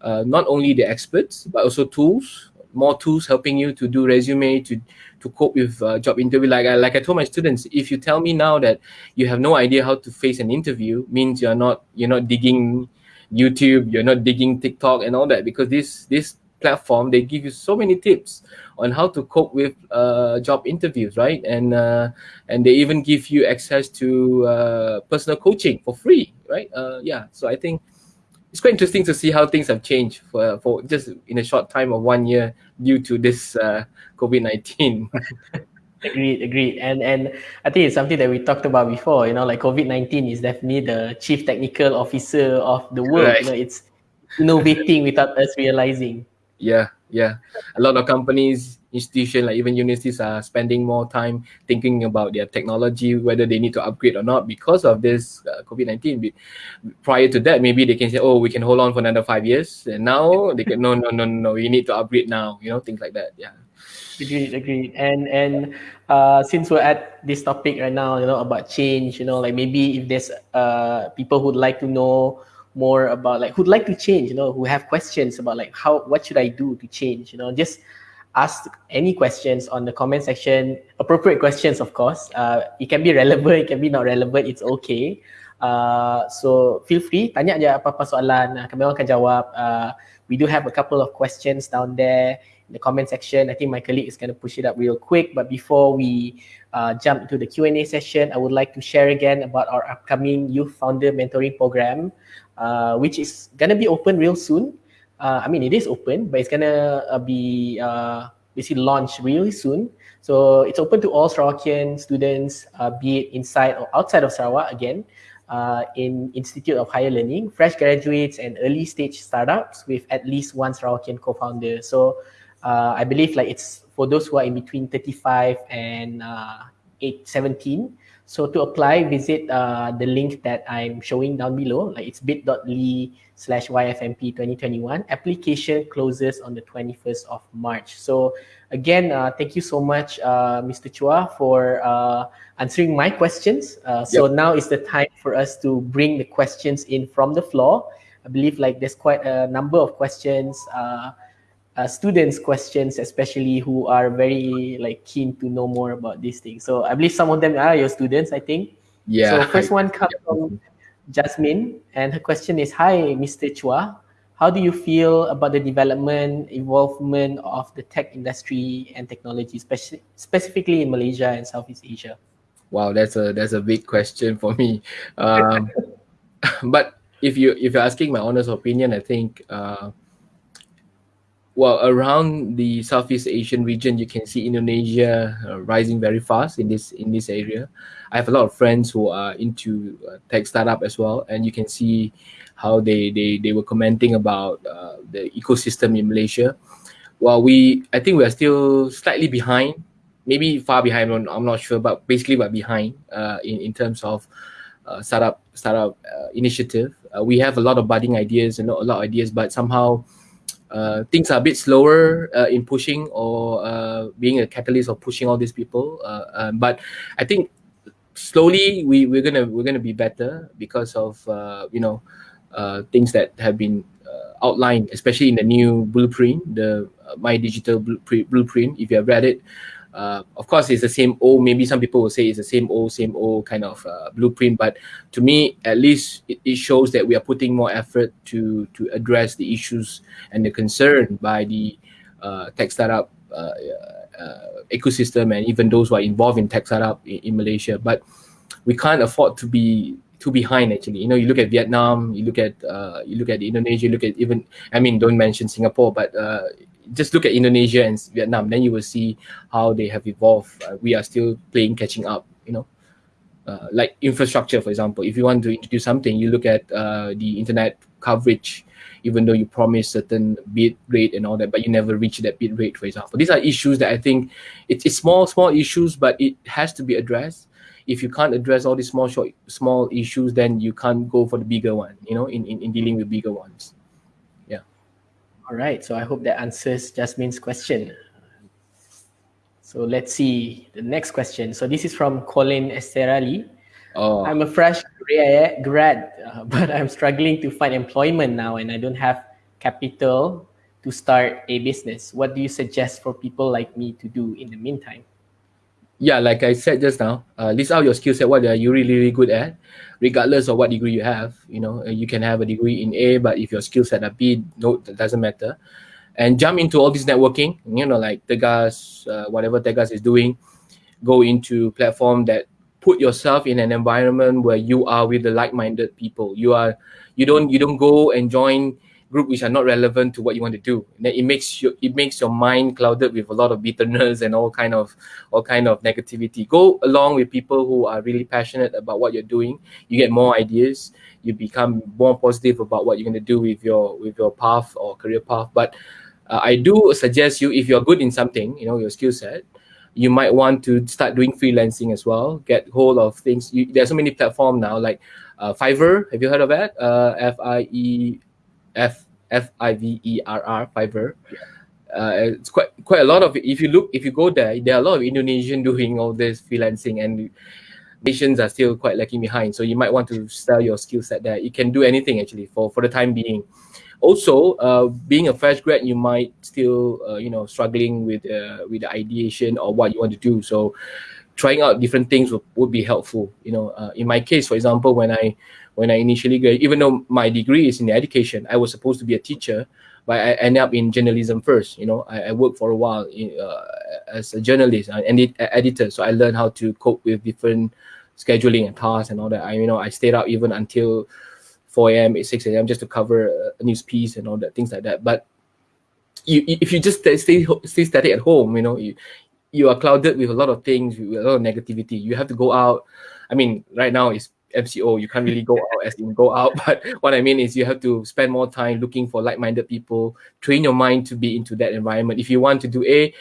uh, not only the experts but also tools more tools helping you to do resume to to cope with uh, job interview. Like I, like I told my students, if you tell me now that you have no idea how to face an interview, means you're not you're not digging YouTube, you're not digging TikTok and all that because this this platform they give you so many tips on how to cope with uh, job interviews, right? And uh, and they even give you access to uh, personal coaching for free, right? Uh, yeah, so I think it's quite interesting to see how things have changed for for just in a short time of one year due to this uh, COVID nineteen. [LAUGHS] agreed, agreed, and and I think it's something that we talked about before. You know, like COVID nineteen is definitely the chief technical officer of the world. Right. You know, it's innovating without us realizing. Yeah, yeah. A lot of companies institution like even universities are spending more time thinking about their technology whether they need to upgrade or not because of this uh, covid-19 prior to that maybe they can say oh we can hold on for another five years. And now they can no no no no we need to upgrade now you know things like that. Yeah. Agreed agreed. And and uh since we're at this topic right now you know about change you know like maybe if there's uh people who'd like to know more about like who'd like to change you know who have questions about like how what should i do to change you know just ask any questions on the comment section. Appropriate questions, of course. Uh, it can be relevant, it can be not relevant. It's okay. Uh, so feel free, tanya aja apa-apa soalan. Uh, kami akan jawab. Uh, we do have a couple of questions down there in the comment section. I think my colleague is going to push it up real quick. But before we uh, jump into the Q&A session, I would like to share again about our upcoming Youth Founder Mentoring Program, uh, which is to be open real soon. Uh, I mean, it is open, but it's to uh, be uh, basically launched really soon. So it's open to all Sarawakian students, uh, be it inside or outside of Sarawak again uh, in Institute of Higher Learning, fresh graduates and early stage startups with at least one Sarawakian co-founder. So uh, I believe like it's for those who are in between 35 and uh, 8, 17. So to apply, visit uh, the link that I'm showing down below. Like it's bit.ly slash YFMP 2021. Application closes on the 21st of March. So again, uh, thank you so much, uh, Mr. Chua, for uh, answering my questions. Uh, so Yep. now is the time for us to bring the questions in from the floor. I believe like there's quite a number of questions, uh, students' questions, especially who are very like keen to know more about these things. So I believe some of them are your students, I think. Yeah. So first one comes from Jasmine, and her question is, "Hi, Mr. Chua, how do you feel about the development, involvement of the tech industry and technology, speci- specifically in Malaysia and Southeast Asia?" Wow, that's a that's a big question for me. Um, [LAUGHS] but if you if you're asking my honest opinion, I think uh, well around the Southeast Asian region, you can see Indonesia uh, rising very fast in this in this area. I have a lot of friends who are into uh, tech startup as well, and you can see how they they, they were commenting about uh, the ecosystem in Malaysia. While we, I think we are still slightly behind maybe far behind. I'm I'm not sure, but basically we're behind uh, in in terms of uh, startup startup uh, initiative. We have a lot of budding ideas and a lot of ideas, but somehow uh, things are a bit slower uh, in pushing or uh, being a catalyst of pushing all these people. Uh, um, but I think slowly we we're gonna we're gonna be better because of uh, you know uh, things that have been outlined, especially in the new blueprint, the MyDigital blueprint if you have read it, uh, of course, it's the same old. Maybe some people will say it's the same old, same old kind of uh, blueprint. But to me, at least it, it shows that we are putting more effort to to address the issues and the concern by the uh, tech startup uh, uh, ecosystem and even those who are involved in tech startup in, in Malaysia. But we can't afford to be too behind. Actually, you know, you look at Vietnam, you look at uh, you look at Indonesia, you look at even I mean, don't mention Singapore, but uh, just look at Indonesia and Vietnam, then you will see how they have evolved. Uh, we are still playing catching up, you know. Uh, like infrastructure, for example, if you want to introduce something, you look at uh, the internet coverage, even though you promise certain bit rate and all that, but you never reach that bit rate, for example. These are issues that I think it's, small, small issues, but it has to be addressed. If you can't address all these small, short, small issues, then you can't go for the bigger one, you know, in, in, in dealing with bigger ones. All right, so I hope that answers Jasmine's question. So let's see the next question. So this is from Colin Esterali. Oh, I'm a fresh gra- grad, uh, [LAUGHS] but I'm struggling to find employment now and I don't have capital to start a business. What do you suggest for people like me to do in the meantime? Yeah, like I said just now, uh, list out your skill set. What are you really, really good at, regardless of what degree you have. You know, uh, you can have a degree in A, but if your skill set are B, no, that doesn't matter. And jump into all this networking. You know, like Tegas, uh, whatever Tegas is doing, go into platform that put yourself in an environment where you are with the like-minded people. You are, you don't, you don't go and join group which are not relevant to what you want to do. Then it makes you it makes your mind clouded with a lot of bitterness [LAUGHS] and all kind of all kind of negativity. Go along with people who are really passionate about what you're doing. You get more ideas. You become more positive about what you're going to do with your with your path or career path. But uh, I do suggest you if you're good in something, you know your skill set. You might want to start doing freelancing as well. Get hold of things. You, there's so many platforms now, like uh, Fiverr. Have you heard of that? Uh, F I E F F I V E R R Fiverr. Uh, it's quite quite a lot of if you look if you go there there are a lot of Indonesian doing all this freelancing and nations are still quite lagging behind. So you might want to sell your skill set there. You can do anything actually for for the time being. Also uh, being a fresh grad you might still uh, you know struggling with uh, with the ideation or what you want to do. So trying out different things would, would be helpful you know. Uh, in my case for example when i when i initially graduated even though my degree is in education i was supposed to be a teacher but i ended up in journalism first you know i, I worked for a while in, uh, as a journalist and edit, editor so i learned how to cope with different scheduling and tasks and all that i you know i stayed out even until 4 a.m., 6 a.m. just to cover a news piece and all that, things like that. But you, if you just stay stay static at home, you know, you you are clouded with a lot of things, with a lot of negativity. You have to go out. I mean, right now it's MCO. You can't really go [LAUGHS] out as in go out. [LAUGHS] But what I mean is you have to spend more time looking for like-minded people, train your mind to be into that environment. If you want to do A,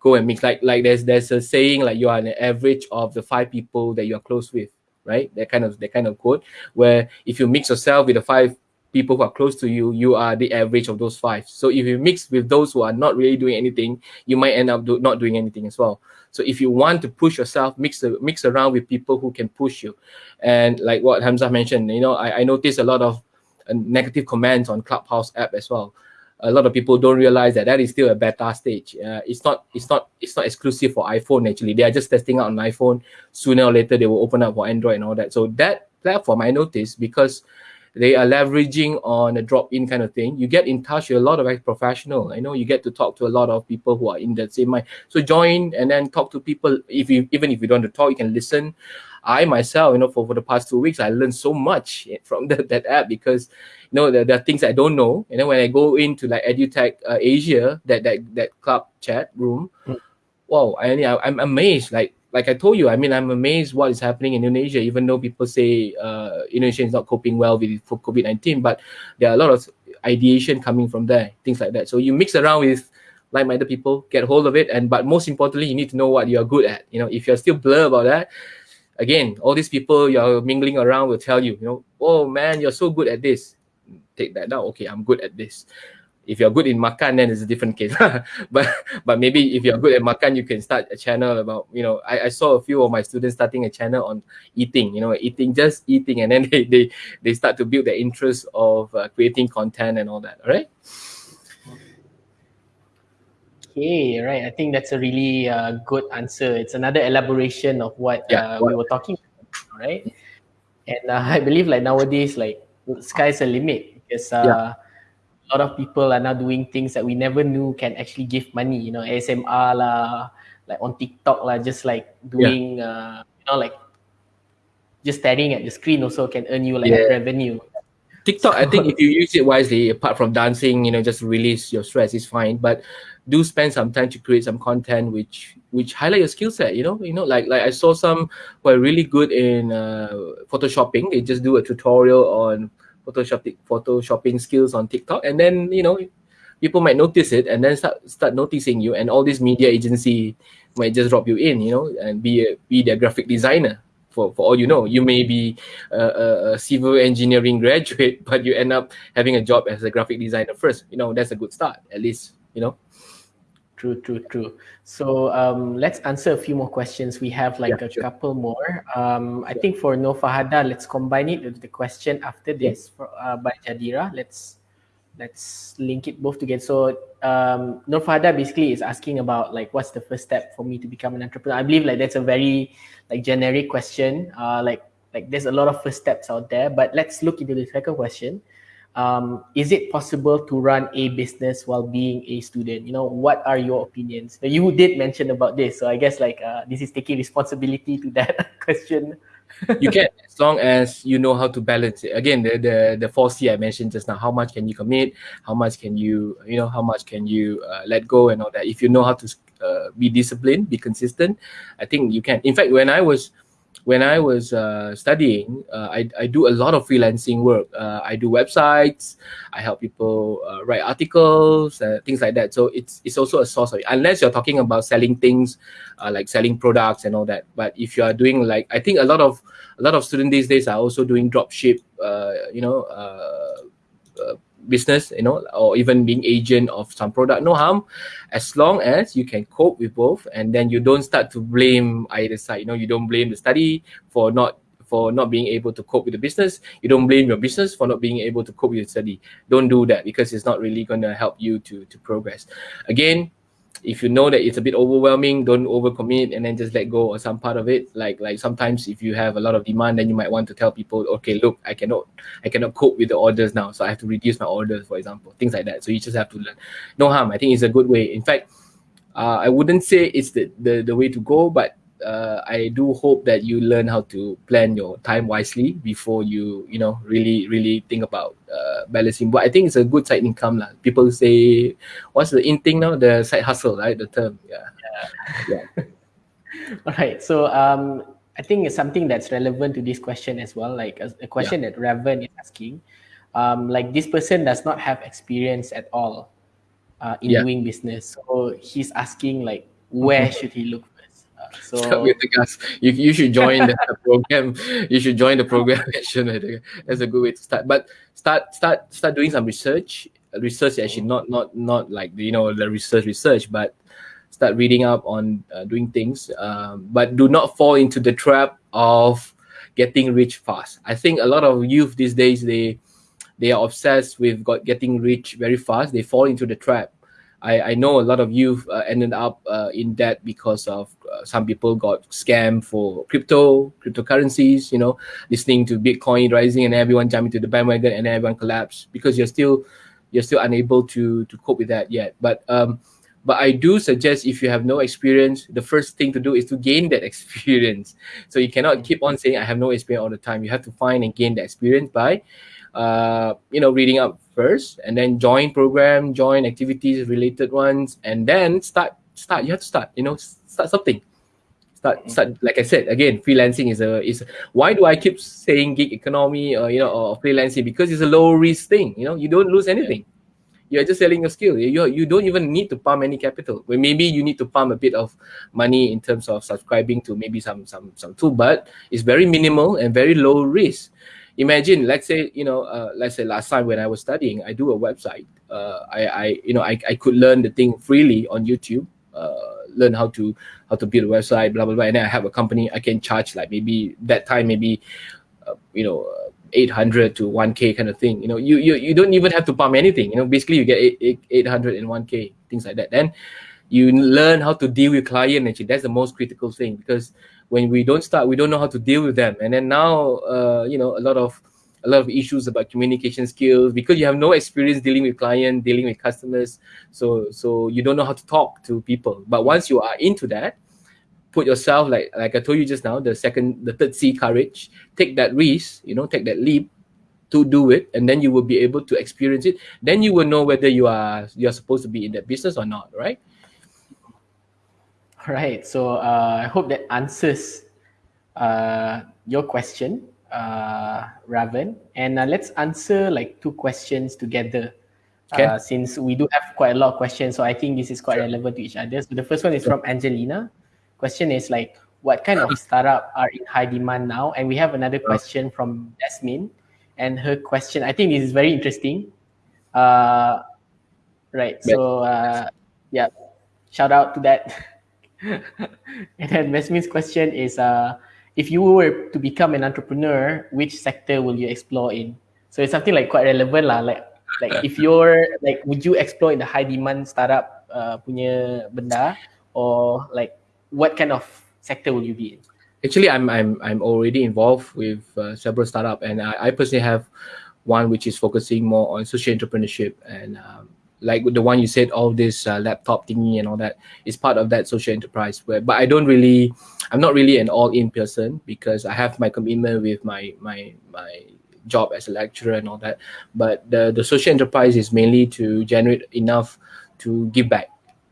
go and mix. Like like there's there's a saying like you are an average of the five people that you are close with right? That kind of that kind of quote where if you mix yourself with the five people who are close to you, you are the average of those five. So if you mix with those who are not really doing anything, you might end up do, not doing anything as well. So if you want to push yourself, mix mix around with people who can push you. And like what Hamza mentioned, you know, I, I noticed a lot of uh, negative comments on Clubhouse app as well a lot of people don't realize that that is still a beta stage. Uh, it's not it's not it's not exclusive for iPhone actually. They are just testing out on iPhone. Sooner or later they will open up for Android and all that. So that platform I noticed because they are leveraging on a drop-in kind of thing. You get in touch with a lot of professional. I know you get to talk to a lot of people who are in that same mind. So join and then talk to people. If you even if you don't want to talk, you can listen. I myself, you know, for, for the past two weeks, I learned so much [LAUGHS] from that, that app because you know there, there are things I don't know. And then when I go into like EduTech uh, Asia, that that that club chat room, mm. wow, I, I'm amazed. Like like I told you, I mean, I'm amazed what is happening in Indonesia. Even though people say uh, Indonesia is not coping well with COVID nineteen, but there are a lot of ideation coming from there, things like that. So you mix around with like-minded people, get hold of it, and but most importantly, you need to know what you are good at. You know, if you're still blur about that, again, all these people you're mingling around will tell you, you know, oh man, you're so good at this take that now. Okay, I'm good at this. If you're good in makan, then it's a different case. [LAUGHS] but but maybe if you're good at makan, you can start a channel about you know. I, I saw a few of my students starting a channel on eating. You know, eating just eating, and then [LAUGHS] they they, they start to build the interest of uh, creating content and all that. All right. Okay, right. I think that's a really uh, good answer. It's another elaboration of what, yeah, uh, what? we were talking about, right? And uh, [LAUGHS] I believe like nowadays, like sky's the limit because uh, yeah. A lot of people are now doing things that we never knew can actually give money. You know, ASMR lah, like on TikTok lah, just like doing, yeah. uh, you know, like just staring at the screen also can earn you like yeah. revenue. TikTok, so, I think if you use it wisely, apart from dancing, you know, just release your stress is fine. But do spend some time to create some content which which highlight your skill set. You know, you know, like like I saw some who are really good in uh, photoshopping. They just do a tutorial on photoshopping photoshopping skills on TikTok, and then you know people might notice it and then start start noticing you, and all this media agency might just drop you in, you know, and be a, be their graphic designer. For, for all you know, you may be a, a, civil engineering graduate, [LAUGHS] but you end up having a job as a graphic designer first. You know, that's a good start, at least, you know. True, true, true. So um, let's answer a few more questions. We have like yeah, a sure. couple more. Um, I think for No Fahada, let's combine it with the question after this for, uh, by Jadira. Let's let's link it both together. So um, No Fahada basically is asking about like what's the first step for me to become an entrepreneur. I believe like that's a very like generic question. Uh, like like there's a lot of first steps out there, but let's look into the second question um, is it possible to run a business while being a student? You know what are your opinions? You did mention about this so i guess like uh, this is taking responsibility to that [LAUGHS] question. You can as long as you know how to balance it. Again the the the 4c i mentioned just now how much can you commit? How much can you you know how much can you uh, let go and all that? If you know how to uh, be disciplined be consistent i think you can. In fact when i was when I was uh, studying, uh, I, I do a lot of freelancing work. Uh, I do websites. I help people uh, write articles, uh, things like that. So it's it's also a source of unless you're talking about selling things, uh, like selling products and all that. But if you are doing like I think a lot of a lot of students these days are also doing drop ship, you know business, you know, or even being agent of some product, no harm, as long as you can cope with both, and then you don't start to blame either side. You know, you don't blame the study for not for not being able to cope with the business. You don't blame your business for not being able to cope with your study. Don't do that because it's not really going to help you to to progress. Again, if you know that it's a bit overwhelming don't overcommit and then just let go of some part of it. Like like sometimes if you have a lot of demand then you might want to tell people okay look i cannot i cannot cope with the orders now so i have to reduce my orders for example things like that. So you just have to learn. No harm. I think it's a good way. In fact uh, i wouldn't say it's the, the the way to go but uh, I do hope that you learn how to plan your time wisely before you, you know, really, really think about uh, balancing. But I think it's a good side income. lah. People say, what's the in thing now? The side hustle, right? The term. Yeah. Yeah. yeah. [LAUGHS] All right. So um, I think it's something that's relevant to this question as well. Like a, a question yeah. that Raven is asking. Um, like this person does not have experience at all uh, in yeah. doing business. So he's asking like, where mm-hmm. should he look so [LAUGHS] with gas. You, you should join the [LAUGHS] program. You should join the program. [LAUGHS] That's a good way to start. But start start start doing some research. Research actually not not not like you know the research research, but start reading up on uh, doing things. Um, but do not fall into the trap of getting rich fast. I think a lot of youth these days they they are obsessed with got getting rich very fast. They fall into the trap I, I know a lot of youth uh, ended up uh, in debt because of uh, some people got scammed for crypto, cryptocurrencies, you know, listening to Bitcoin rising and everyone jumping to the bandwagon and everyone collapsed because you're still you're still unable to to cope with that yet. But um, but I do suggest if you have no experience, the first thing to do is to gain that [LAUGHS] experience. So you cannot keep on saying I have no experience all the time. You have to find and gain the experience by uh, you know, reading up first, and then join program, join activities related ones, and then start start. You have to start. You know, start something. Start start. Like I said again, freelancing is a is. Why do I keep saying gig economy or you know or freelancing? Because it's a low risk thing. You know, you don't lose anything. You're just selling your skill. You you don't even need to pump any capital. Well, maybe you need to pump a bit of money in terms of subscribing to maybe some some some tool, but it's very minimal and very low risk imagine let's say you know uh, let's say last time when i was studying i do a website uh, I, I you know I, I could learn the thing freely on youtube uh, learn how to how to build a website blah blah blah. And then i have a company i can charge like maybe that time maybe uh, you know uh, 800 to 1k kind of thing. You know you, you you don't even have to pump anything. You know basically you get 8, 800 and 1k things like that. Then you learn how to deal with client actually. That's the most critical thing because when we don't start we don't know how to deal with them. And then now uh, you know a lot of a lot of issues about communication skills because you have no experience dealing with client, dealing with customers. So so you don't know how to talk to people. But once you are into that put yourself like like i told you just now the second the third c courage. Take that risk you know take that leap to do it and then you will be able to experience it. Then you will know whether you are you're supposed to be in that business or not right? All right. So uh, I hope that answers uh, your question, uh, Raven. And uh, let's answer like two questions together. Okay. Uh, since we do have quite a lot of questions, so I think this is quite sure. relevant to each other. So the first one is from Angelina. Question is like, what kind of startup are in high demand now? And we have another question from Jasmine, and her question, I think this is very interesting. Uh, right. So uh, yeah, shout out to that. [LAUGHS] and then Jasmine's question is uh, if you were to become an entrepreneur, which sector will you explore in? So it's something like quite relevant lah. Like like if you're like would you explore in the high demand startup uh, punya benda or like what kind of sector will you be in? Actually, I'm I'm I'm already involved with uh, several startup, and I, I personally have one which is focusing more on social entrepreneurship and um, like the one you said all this uh, laptop thingy and all that is part of that social enterprise where but i don't really i'm not really an all-in person because i have my commitment with my my my job as a lecturer and all that. But the the social enterprise is mainly to generate enough to give back.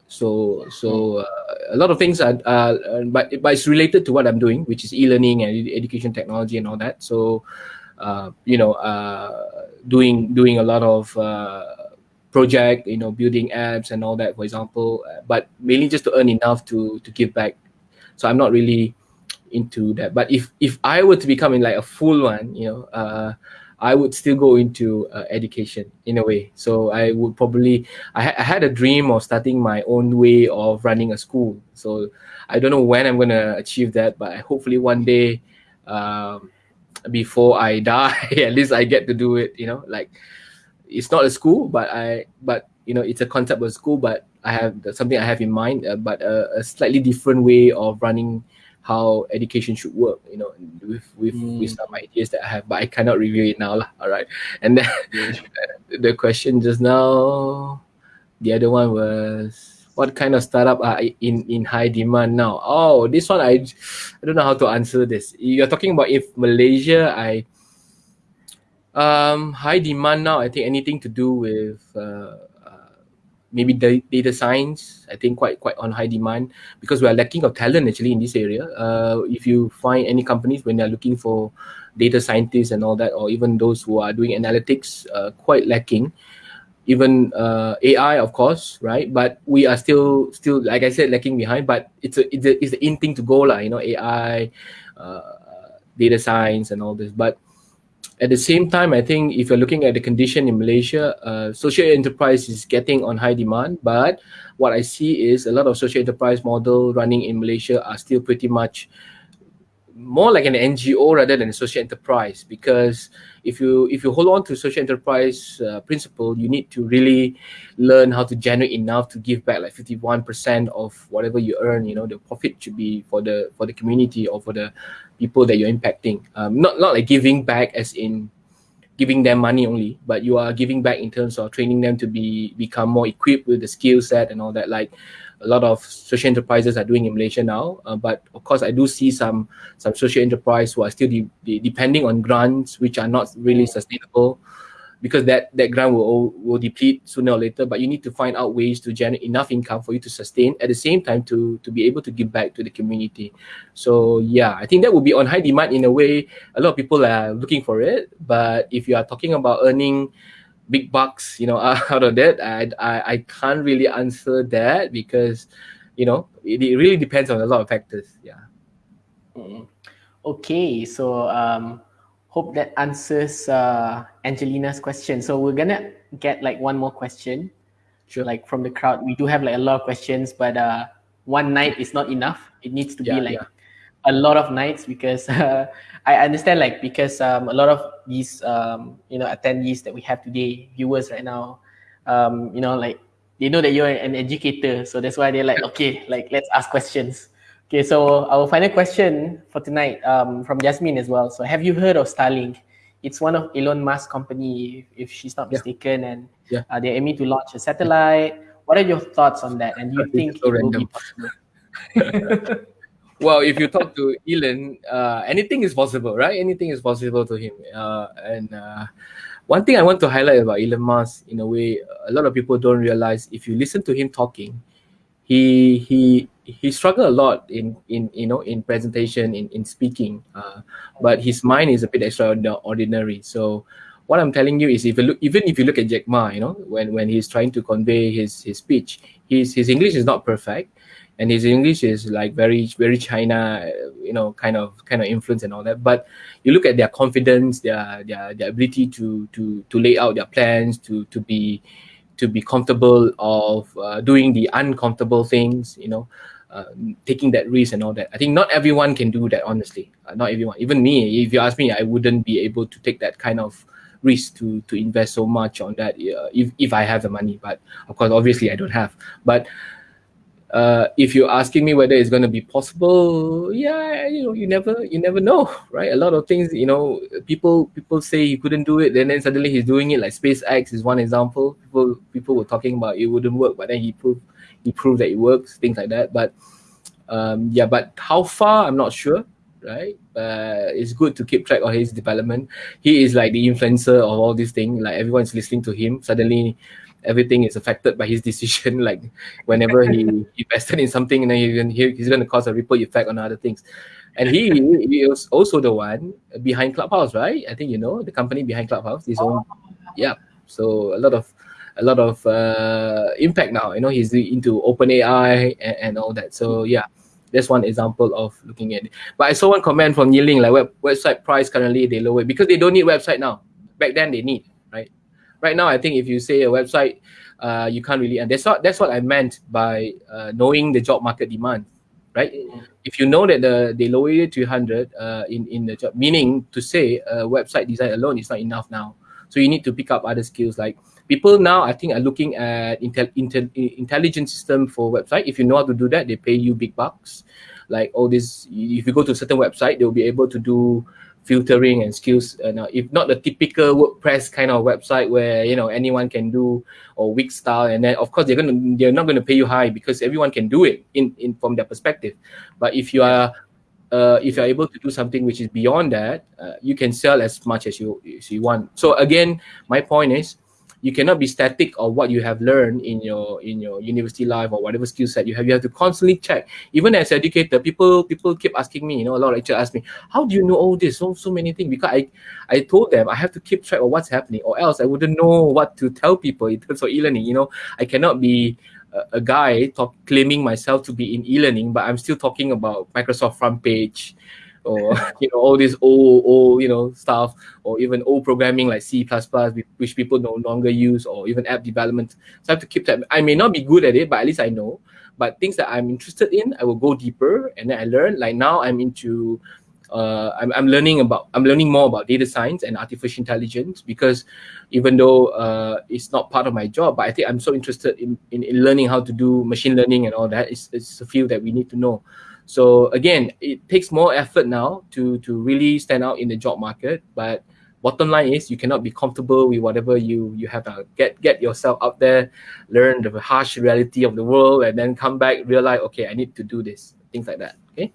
So so uh, a lot of things are uh, but but it's related to what i'm doing which is e-learning and education technology and all that. So uh, you know uh, doing doing a lot of uh, project, you know, building apps and all that, for example, uh, but mainly just to earn enough to to give back. So I'm not really into that. But if if I were to become in like a full one, you know, uh, I would still go into uh, education in a way. So I would probably I, ha- I had a dream of starting my own way of running a school. So I don't know when I'm gonna achieve that, but hopefully one day. Um, before I [LAUGHS] die. At least I get to do it. You know, like it's not a school, but I but you know it's a concept of school, but I have something I have in mind, uh, but a, a, slightly different way of running how education should work. You know, with with, mm. with some ideas that I have, but I cannot review it now, lah. All right, [LAUGHS] and then [LAUGHS] the question just now, the other one was what kind of startup are in in high demand now? Oh, this one I I don't know how to answer this. You're talking about if Malaysia, I um high demand now. I think anything to do with uh, uh, maybe the data science. I think quite quite on high demand because we are lacking of talent actually in this area. Uh, if you find any companies when they're looking for data scientists and all that, or even those who are doing analytics, uh, quite lacking even uh, AI, of course, right? But we are still, still, like I said, lacking behind. But it's a, it's a, it's the in thing to go, lah. You know, AI, uh, data science, and all this. But at the same time, I think if you're looking at the condition in Malaysia, uh, social enterprise is getting on high demand. But what I see is a lot of social enterprise model running in Malaysia are still pretty much more like an NGO rather than a social enterprise because if you if you hold on to social enterprise uh, principle you need to really learn how to generate enough to give back like 51% of whatever you earn you know the profit should be for the for the community or for the people that you're impacting um, not not like giving back as in giving them money only but you are giving back in terms of training them to be become more equipped with the skill set and all that like a lot of social enterprises are doing in Malaysia now. Uh, but of course, I do see some some social enterprise who are still de de depending on grants which are not really sustainable, because that that grant will will deplete sooner or later. But you need to find out ways to generate enough income for you to sustain at the same time to to be able to give back to the community. So yeah, I think that will be on high demand in a way. A lot of people are looking for it. But if you are talking about earning big bucks, you know, [LAUGHS] out of that. I, I, I can't really answer that because, you know, it, it really depends on a lot of factors. Yeah. Mm. Okay, so um, hope that answers uh, Angelina's question. So we're gonna get like one more question, sure. like from the crowd. We do have like a lot of questions, but uh, one night is not enough. It needs to yeah, be like yeah a lot of nights because uh, [LAUGHS] I understand like because um, a lot of these um, you know attendees that we have today, viewers right now, um, you know like they know that you're an educator, so that's why they're like okay, like let's ask questions. Okay, so our final question for tonight um, from Jasmine as well. So have you heard of Starlink? It's one of Elon Musk's company, if she's not mistaken, yeah. and yeah. Uh, they're aiming to launch a satellite. What are your thoughts on that? And do you think so it random. will be possible? [LAUGHS] well, if you talk to Elon, uh, anything is possible, right? Anything is possible to him. Uh, and uh, one thing I want to highlight about Elon Musk, in a way, a lot of people don't realize. If you listen to him talking, he he he struggled a lot in in you know in presentation, in in speaking. Uh, but his mind is a bit extraordinary. So what I'm telling you is, if you look, even if you look at Jack Ma, you know, when when he's trying to convey his his speech, his his English is not perfect and his English is like very very China, you know, kind of kind of influence and all that. But you look at their confidence, their their their ability to to to lay out their plans, to to be to be comfortable of uh, doing the uncomfortable things, you know, uh, taking that risk and all that. I think not everyone can do that. Honestly, uh, not everyone. Even me, if you ask me, I wouldn't be able to take that kind of risk to to invest so much on that uh, if if I have the money. But of course, obviously, I don't have. But uh, if you're asking me whether it's going to be possible, yeah, you know, you never, you never know, [LAUGHS] right? A lot of things, you know, people people say he couldn't do it, then then suddenly he's doing it. Like SpaceX is one example. People people were talking about it wouldn't work, but then he proved he proved that it works, things like that. But um, yeah, but how far I'm not sure, right? Uh, it's good to keep track of his development. He is like the influencer of all these things. Like everyone's listening to him. Suddenly everything is affected by his [LAUGHS] decision. Like whenever he [LAUGHS] invested in something, and then he, he's going to cause a ripple effect on other things. And he, he was also the one behind Clubhouse, right? I think you know the company behind Clubhouse. His own, yeah. So a lot of a lot of uh, impact now. You know, he's into OpenAI and, and all that. So yeah, that's one example of looking at it. But I saw one comment from Yiling, like web, website price currently they lower because they don't need website now. Back then they need right Right now i think if you say a website uh, you can't really and that's what that's what i meant by uh, knowing the job market demand right? If you know that the they lower it to 100 uh, in in the job, meaning to say uh, website design alone is not enough now. So you need to pick up other skills like people now I think are looking at intel, intel, intelligent system for website. If you know how to do that, they pay you big bucks. Like all this, if you go to a certain website, they'll be able to do filtering and skills. Uh, if not the typical WordPress kind of website where you know anyone can do or Wix style, and then of course they're gonna they're not gonna pay you high because everyone can do it in in from their perspective. But if you are uh, if you're able to do something which is beyond that, uh, you can sell as much as you as you want. So again, my point is you cannot be static of what you have learned in your in your university life or whatever skill set you have. You have to constantly check. Even as educator, people people keep asking me, you know, a lot of lecturers ask me, how do you know all this? So so many things. Because I I told them I have to keep track of what's happening, or else I wouldn't know what to tell people in terms of e-learning. You know, I cannot be a, a guy talk, claiming myself to be in e-learning, but I'm still talking about Microsoft FrontPage or [LAUGHS] you know all this old old you know stuff or even old programming like C++ which people no longer use or even app development so I have to keep that I may not be good at it but at least I know but things that I'm interested in I will go deeper and then I learn like now I'm into uh, I'm, I'm learning about I'm learning more about data science and artificial intelligence because even though uh, it's not part of my job, but I think I'm so interested in, in, in learning how to do machine learning and all that. It's, it's a field that we need to know. So again, it takes more effort now to to really stand out in the job market. But bottom line is you cannot be comfortable with whatever you you have to get get yourself out there, learn the harsh reality of the world, and then come back realize okay I need to do this things like that. Okay.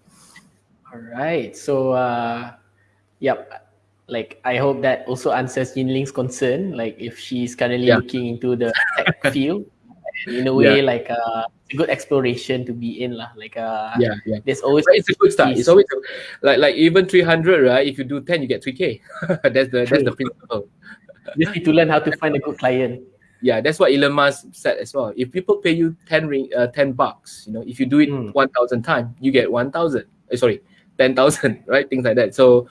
All right. So uh, yep. Like I hope that also answers Yinling's concern. Like if she's currently yeah. looking into the tech [LAUGHS] field, in a way yeah. like uh a good exploration to be in lah. Like uh yeah yeah. there's always but it's a good start. It's always a, like like even 300 right? If you do 10 you get 3k [LAUGHS] that's the that's the principle. You need to learn how to find a good client. Yeah that's what Elon Musk said as well. If people pay you 10 ring uh, 10 bucks you know if you do it mm. 1000 times you get 1000 uh, sorry 10000 [LAUGHS] right? Things like that. So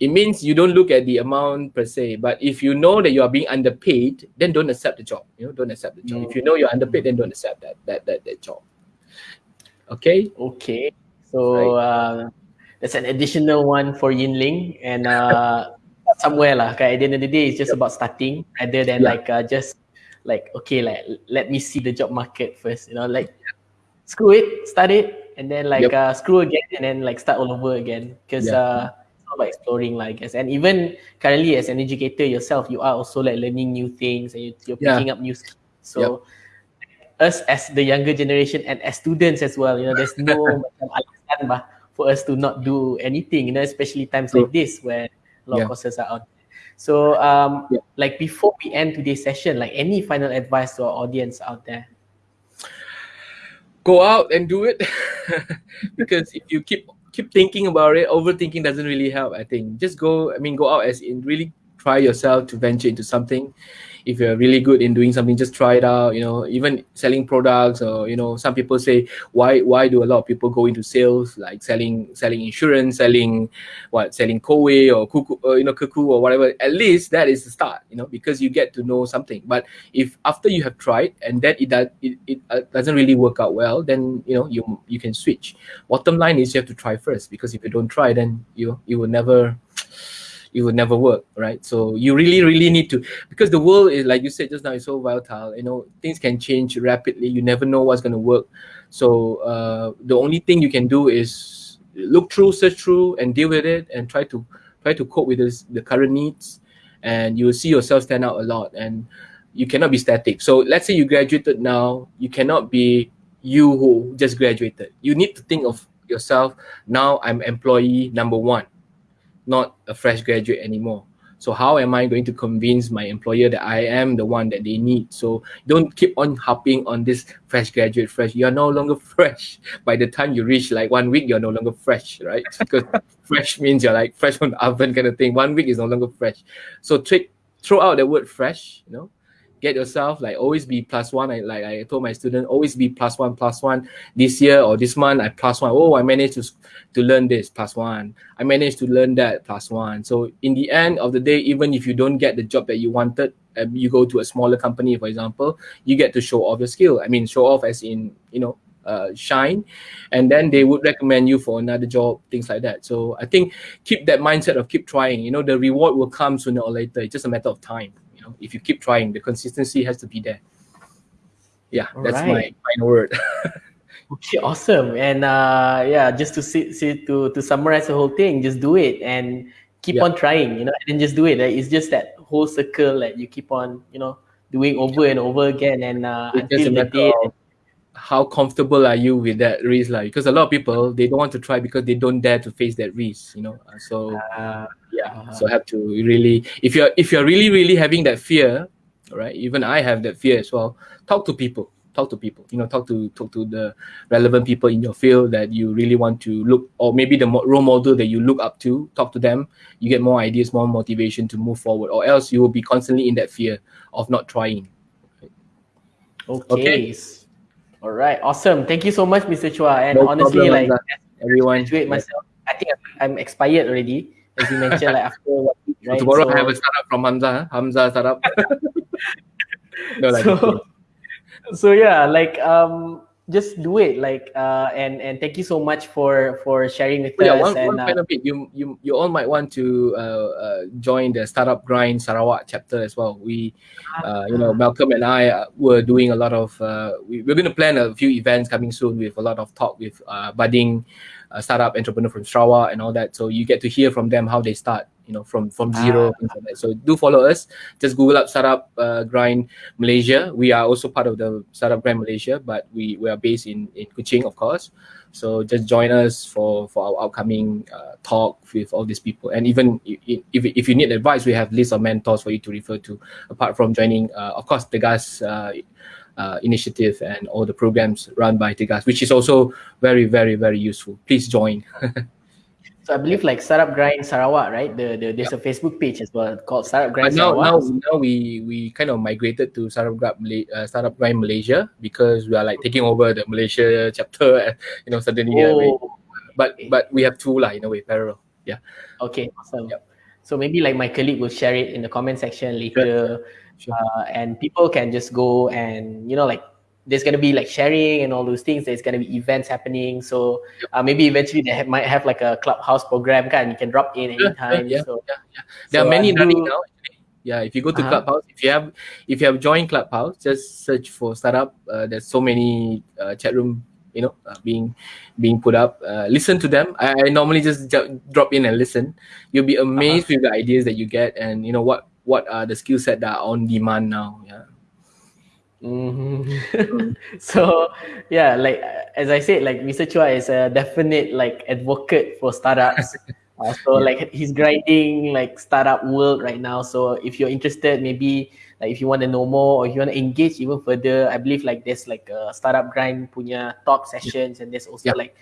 it means you don't look at the amount per se. But if you know that you are being underpaid, then don't accept the job. You know, don't accept the job. If you know you're underpaid, then don't accept that that that, that job. Okay. Okay. So right. uh, that's an additional one for Yinling, and uh, [LAUGHS] somewhere lah. Okay, at the end of the day, it's just yep. about starting rather than yeah. like uh, just like okay, like let me see the job market first. You know, like screw it, start it, and then like yep. uh, screw again, and then like start all over again. Because yeah. uh, exploring like I guess and even currently as an educator yourself you are also like learning new things and you're picking yeah. up new skills so yep. us as the younger generation and as students as well you know there's no [LAUGHS] alasan bah, for us to not do anything you know especially times like this where a lot yeah. of courses are out so um yeah. like before we end today's session like any final advice to our audience out there go out and do it [LAUGHS] because if you keep keep thinking about it. Overthinking doesn't really help. I think just go. I mean, go out as in really try yourself to venture into something if you're really good in doing something just try it out you know even selling products or you know some people say why why do a lot of people go into sales like selling selling insurance selling what selling koei or kuku or, you know kuku or whatever. At least that is the start you know because you get to know something. But if after you have tried and that it does it, it uh, doesn't really work out well then you know you you can switch. Bottom line is you have to try first because if you don't try then you you will never it would never work, right? So you really, really need to because the world is like you said just now is so volatile. You know, things can change rapidly. You never know what's going to work. So uh, the only thing you can do is look through, search through, and deal with it, and try to try to cope with this, the current needs, and you will see yourself stand out a lot. And you cannot be static. So let's say you graduated now, you cannot be you who just graduated. You need to think of yourself now. I'm employee number one not a fresh graduate anymore. So how am I going to convince my employer that I am the one that they need? So don't keep on hopping on this fresh graduate fresh. You're no longer [LAUGHS] fresh. By the time you reach like one week, you're no longer fresh, right? [LAUGHS] Because fresh means you're like fresh from the oven kind of thing. One week is no longer fresh. So trick, throw out the word fresh, you know, get yourself like always be plus one. I like I told my student always be plus one plus one. This year or this month I plus one. Oh, I managed to to learn this plus one. I managed to learn that plus one. So in the end of the day, even if you don't get the job that you wanted, um, you go to a smaller company, for example, you get to show off your skill. I mean, show off as in you know uh, shine, and then they would recommend you for another job, things like that. So I think keep that mindset of keep trying. You know, the reward will come sooner or later. It's just a matter of time. Know, if you keep trying, the consistency has to be there. Yeah, that's right. my final word. [LAUGHS] okay, awesome. And uh, yeah, just to see, see to to summarize the whole thing, just do it and keep yeah. on trying. You know, and just do it. Like, it's just that whole circle that you keep on, you know, doing over and over again, and uh, until the day. How comfortable are you with that risk, like? Because a lot of people they don't want to try because they don't dare to face that risk, you know. Uh, so uh, yeah, uh-huh. so have to really, if you're if you're really really having that fear, right? Even I have that fear as well. Talk to people talk to people you know talk to talk to the relevant people in your field that you really want to look or maybe the role model that you look up to talk to them you get more ideas more motivation to move forward or else you will be constantly in that fear of not trying okay, okay. all right awesome thank you so much mr chua and no honestly problem, like everyone graduate myself i think i'm expired already as you mentioned like after what right? tomorrow so, i have a startup from hamza hamza startup. [LAUGHS] No like so, so yeah like um just do it like uh and and thank you so much for for sharing with oh, yeah, us one, and one uh, bit. You you you all might want to uh, uh, join the startup grind sarawak chapter as well. We uh, you know malcolm and i uh, were doing a lot of uh, we, we're going to plan a few events coming soon with a lot of talk with uh, budding uh, startup entrepreneur from sarawak and all that. So you get to hear from them how they start you know from from zero ah. like so do follow us. Just google up startup uh, grind malaysia. We are also part of the startup grind malaysia but we we are based in in kuching of course. So just join us for for our upcoming uh, talk with all these people. And even if, if you need advice we have list of mentors for you to refer to. Apart from joining uh, of course the guys uh, uh, initiative and all the programs run by Tegas, which is also very, very, very useful. Please join. [LAUGHS] So I believe like Startup Grind Sarawak, right? The, the there's a Facebook page as well called Startup Grind but now, Sarawak. Now, now we we kind of migrated to Startup Grind, uh, Startup Grind Malaysia because we are like taking over the Malaysia chapter. [LAUGHS] You know, suddenly. Oh. but but we have two lah in a way parallel. Yeah. Okay. Awesome. Yep. So maybe like my colleague will share it in the comment section later, sure. Sure. Uh, and people can just go and you know like there's going to be like sharing and all those things there's going to be events happening so uh, maybe eventually they have, might have like a clubhouse program and you can drop in anytime yeah, so yeah, yeah. there so, are many uh, running now yeah if you go to uh-huh. clubhouse if you have if you have joined clubhouse just search for startup uh, there's so many uh, chat room you know uh, being being put up uh, listen to them I, I normally just drop in and listen you'll be amazed uh-huh. with the ideas that you get and you know what what are the skill set that are on demand now yeah Mm-hmm. [LAUGHS] so yeah, like as I said, like Mr. Chua is a definite like advocate for startups. [LAUGHS] uh, so yeah. like he's grinding like startup world right now. So if you're interested, maybe like if you want to know more or if you want to engage even further, I believe like there's like a startup grind punya talk sessions and there's also yeah. like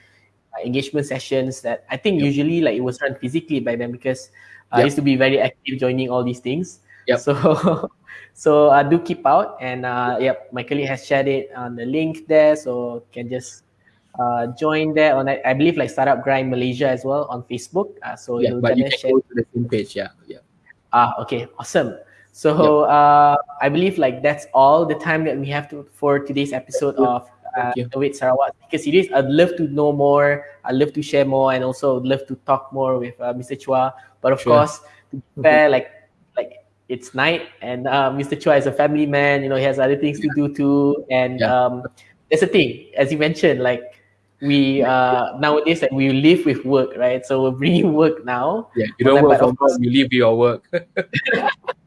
uh, engagement sessions that I think yeah. usually like it was run physically by them because uh, I used to be very active joining all these things. Yeah. So [LAUGHS] So uh, do keep out, and uh, yep, my colleague has shared it on the link there, so can just uh, join there on I believe like Startup Grind Malaysia as well on Facebook. Uh, so yeah, but you can share. go to the same page. Yeah, yeah. Ah, okay, awesome. So yep. uh, I believe like that's all the time that we have to for today's episode of uh, Innovate Sarawak Speaker Series. I'd love to know more. I'd love to share more, and also I'd love to talk more with uh, Mr. Chua. But of sure. course, to be fair, like it's night and uh, Mr. Chua is a family man, you know, he has other things to do too. And yeah. um, that's the thing, as you mentioned, like we uh, nowadays like we live with work, right? So we're bringing [LAUGHS] work now. Yeah, you don't work from home, you live your work. [LAUGHS]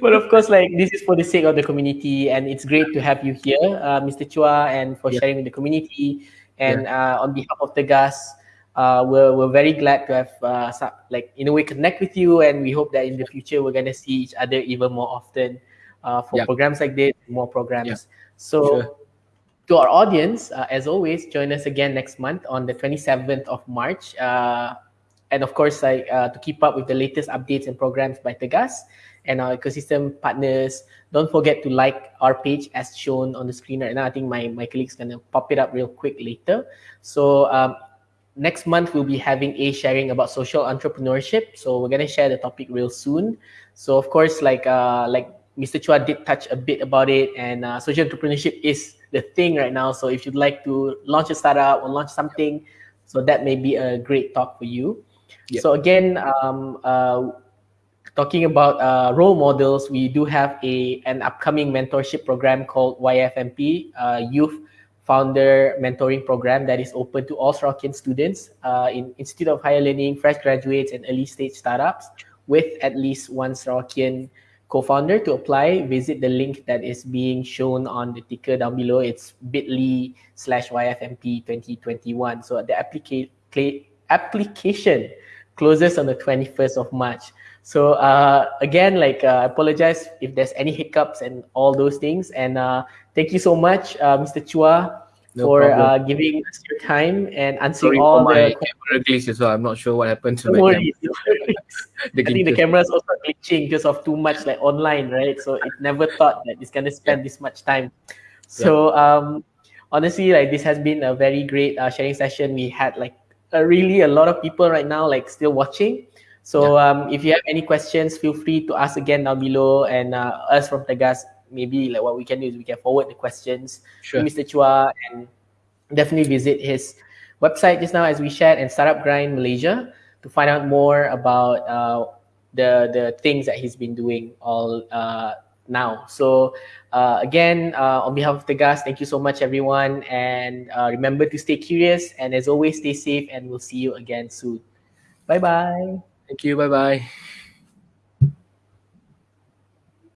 but of course, like this is for the sake of the community, and it's great to have you here, uh, Mr. Chua, and for yeah. sharing with the community. And yeah. uh, on behalf of Tegas, uh, we're, we're very glad to have uh, like in a way connect with you and we hope that in the future we're going to see each other even more often uh, for programs like this more programs so sure. to our audience uh, as always join us again next month on the 27th of march uh, and of course like uh, to keep up with the latest updates and programs by tegas and our ecosystem partners don't forget to like our page as shown on the screen right now i think my, my colleague's going to pop it up real quick later so um, next month we'll be having a sharing about social entrepreneurship. So we're gonna share the topic real soon. So of course, like uh, like Mr. Chua did touch a bit about it, and uh, social entrepreneurship is the thing right now. So if you'd like to launch a startup or launch something, so that may be a great talk for you. Yep. So again, um, uh, talking about uh, role models, we do have a an upcoming mentorship program called YFMP, uh, Youth Founder Mentoring Program that is open to all Sarawakian students uh, in Institute of Higher Learning, fresh graduates, and early stage startups with at least one Sarawakian co-founder to apply, visit the link that is being shown on the ticker down below. It's bit.ly slash YFMP 2021. So the applica application closes on the 21st of March. So uh, again, like uh, I apologize if there's any hiccups and all those things. And uh, thank you so much, uh, Mr. Chua, no for uh, giving us your time and answering Sorry all the camera glitch as well. I'm not sure what happened to no my camera. [LAUGHS] I think the camera is also glitching because of too much like online, right? So it never thought that it's gonna spend yeah. this much time. So yeah. um, honestly, like this has been a very great uh, sharing session. We had like a, really a lot of people right now like still watching. So yeah. um, if you have any questions, feel free to ask again down below, and uh, us from Tegas maybe like what we can do is we can forward the questions sure. to Mr. Chua and definitely visit his website just now as we shared and Startup Grind Malaysia to find out more about uh, the the things that he's been doing all uh, now. So uh, again, uh, on behalf of Tegas, thank you so much, everyone, and uh, remember to stay curious and as always, stay safe, and we'll see you again soon. Bye bye. Thank you. Bye bye.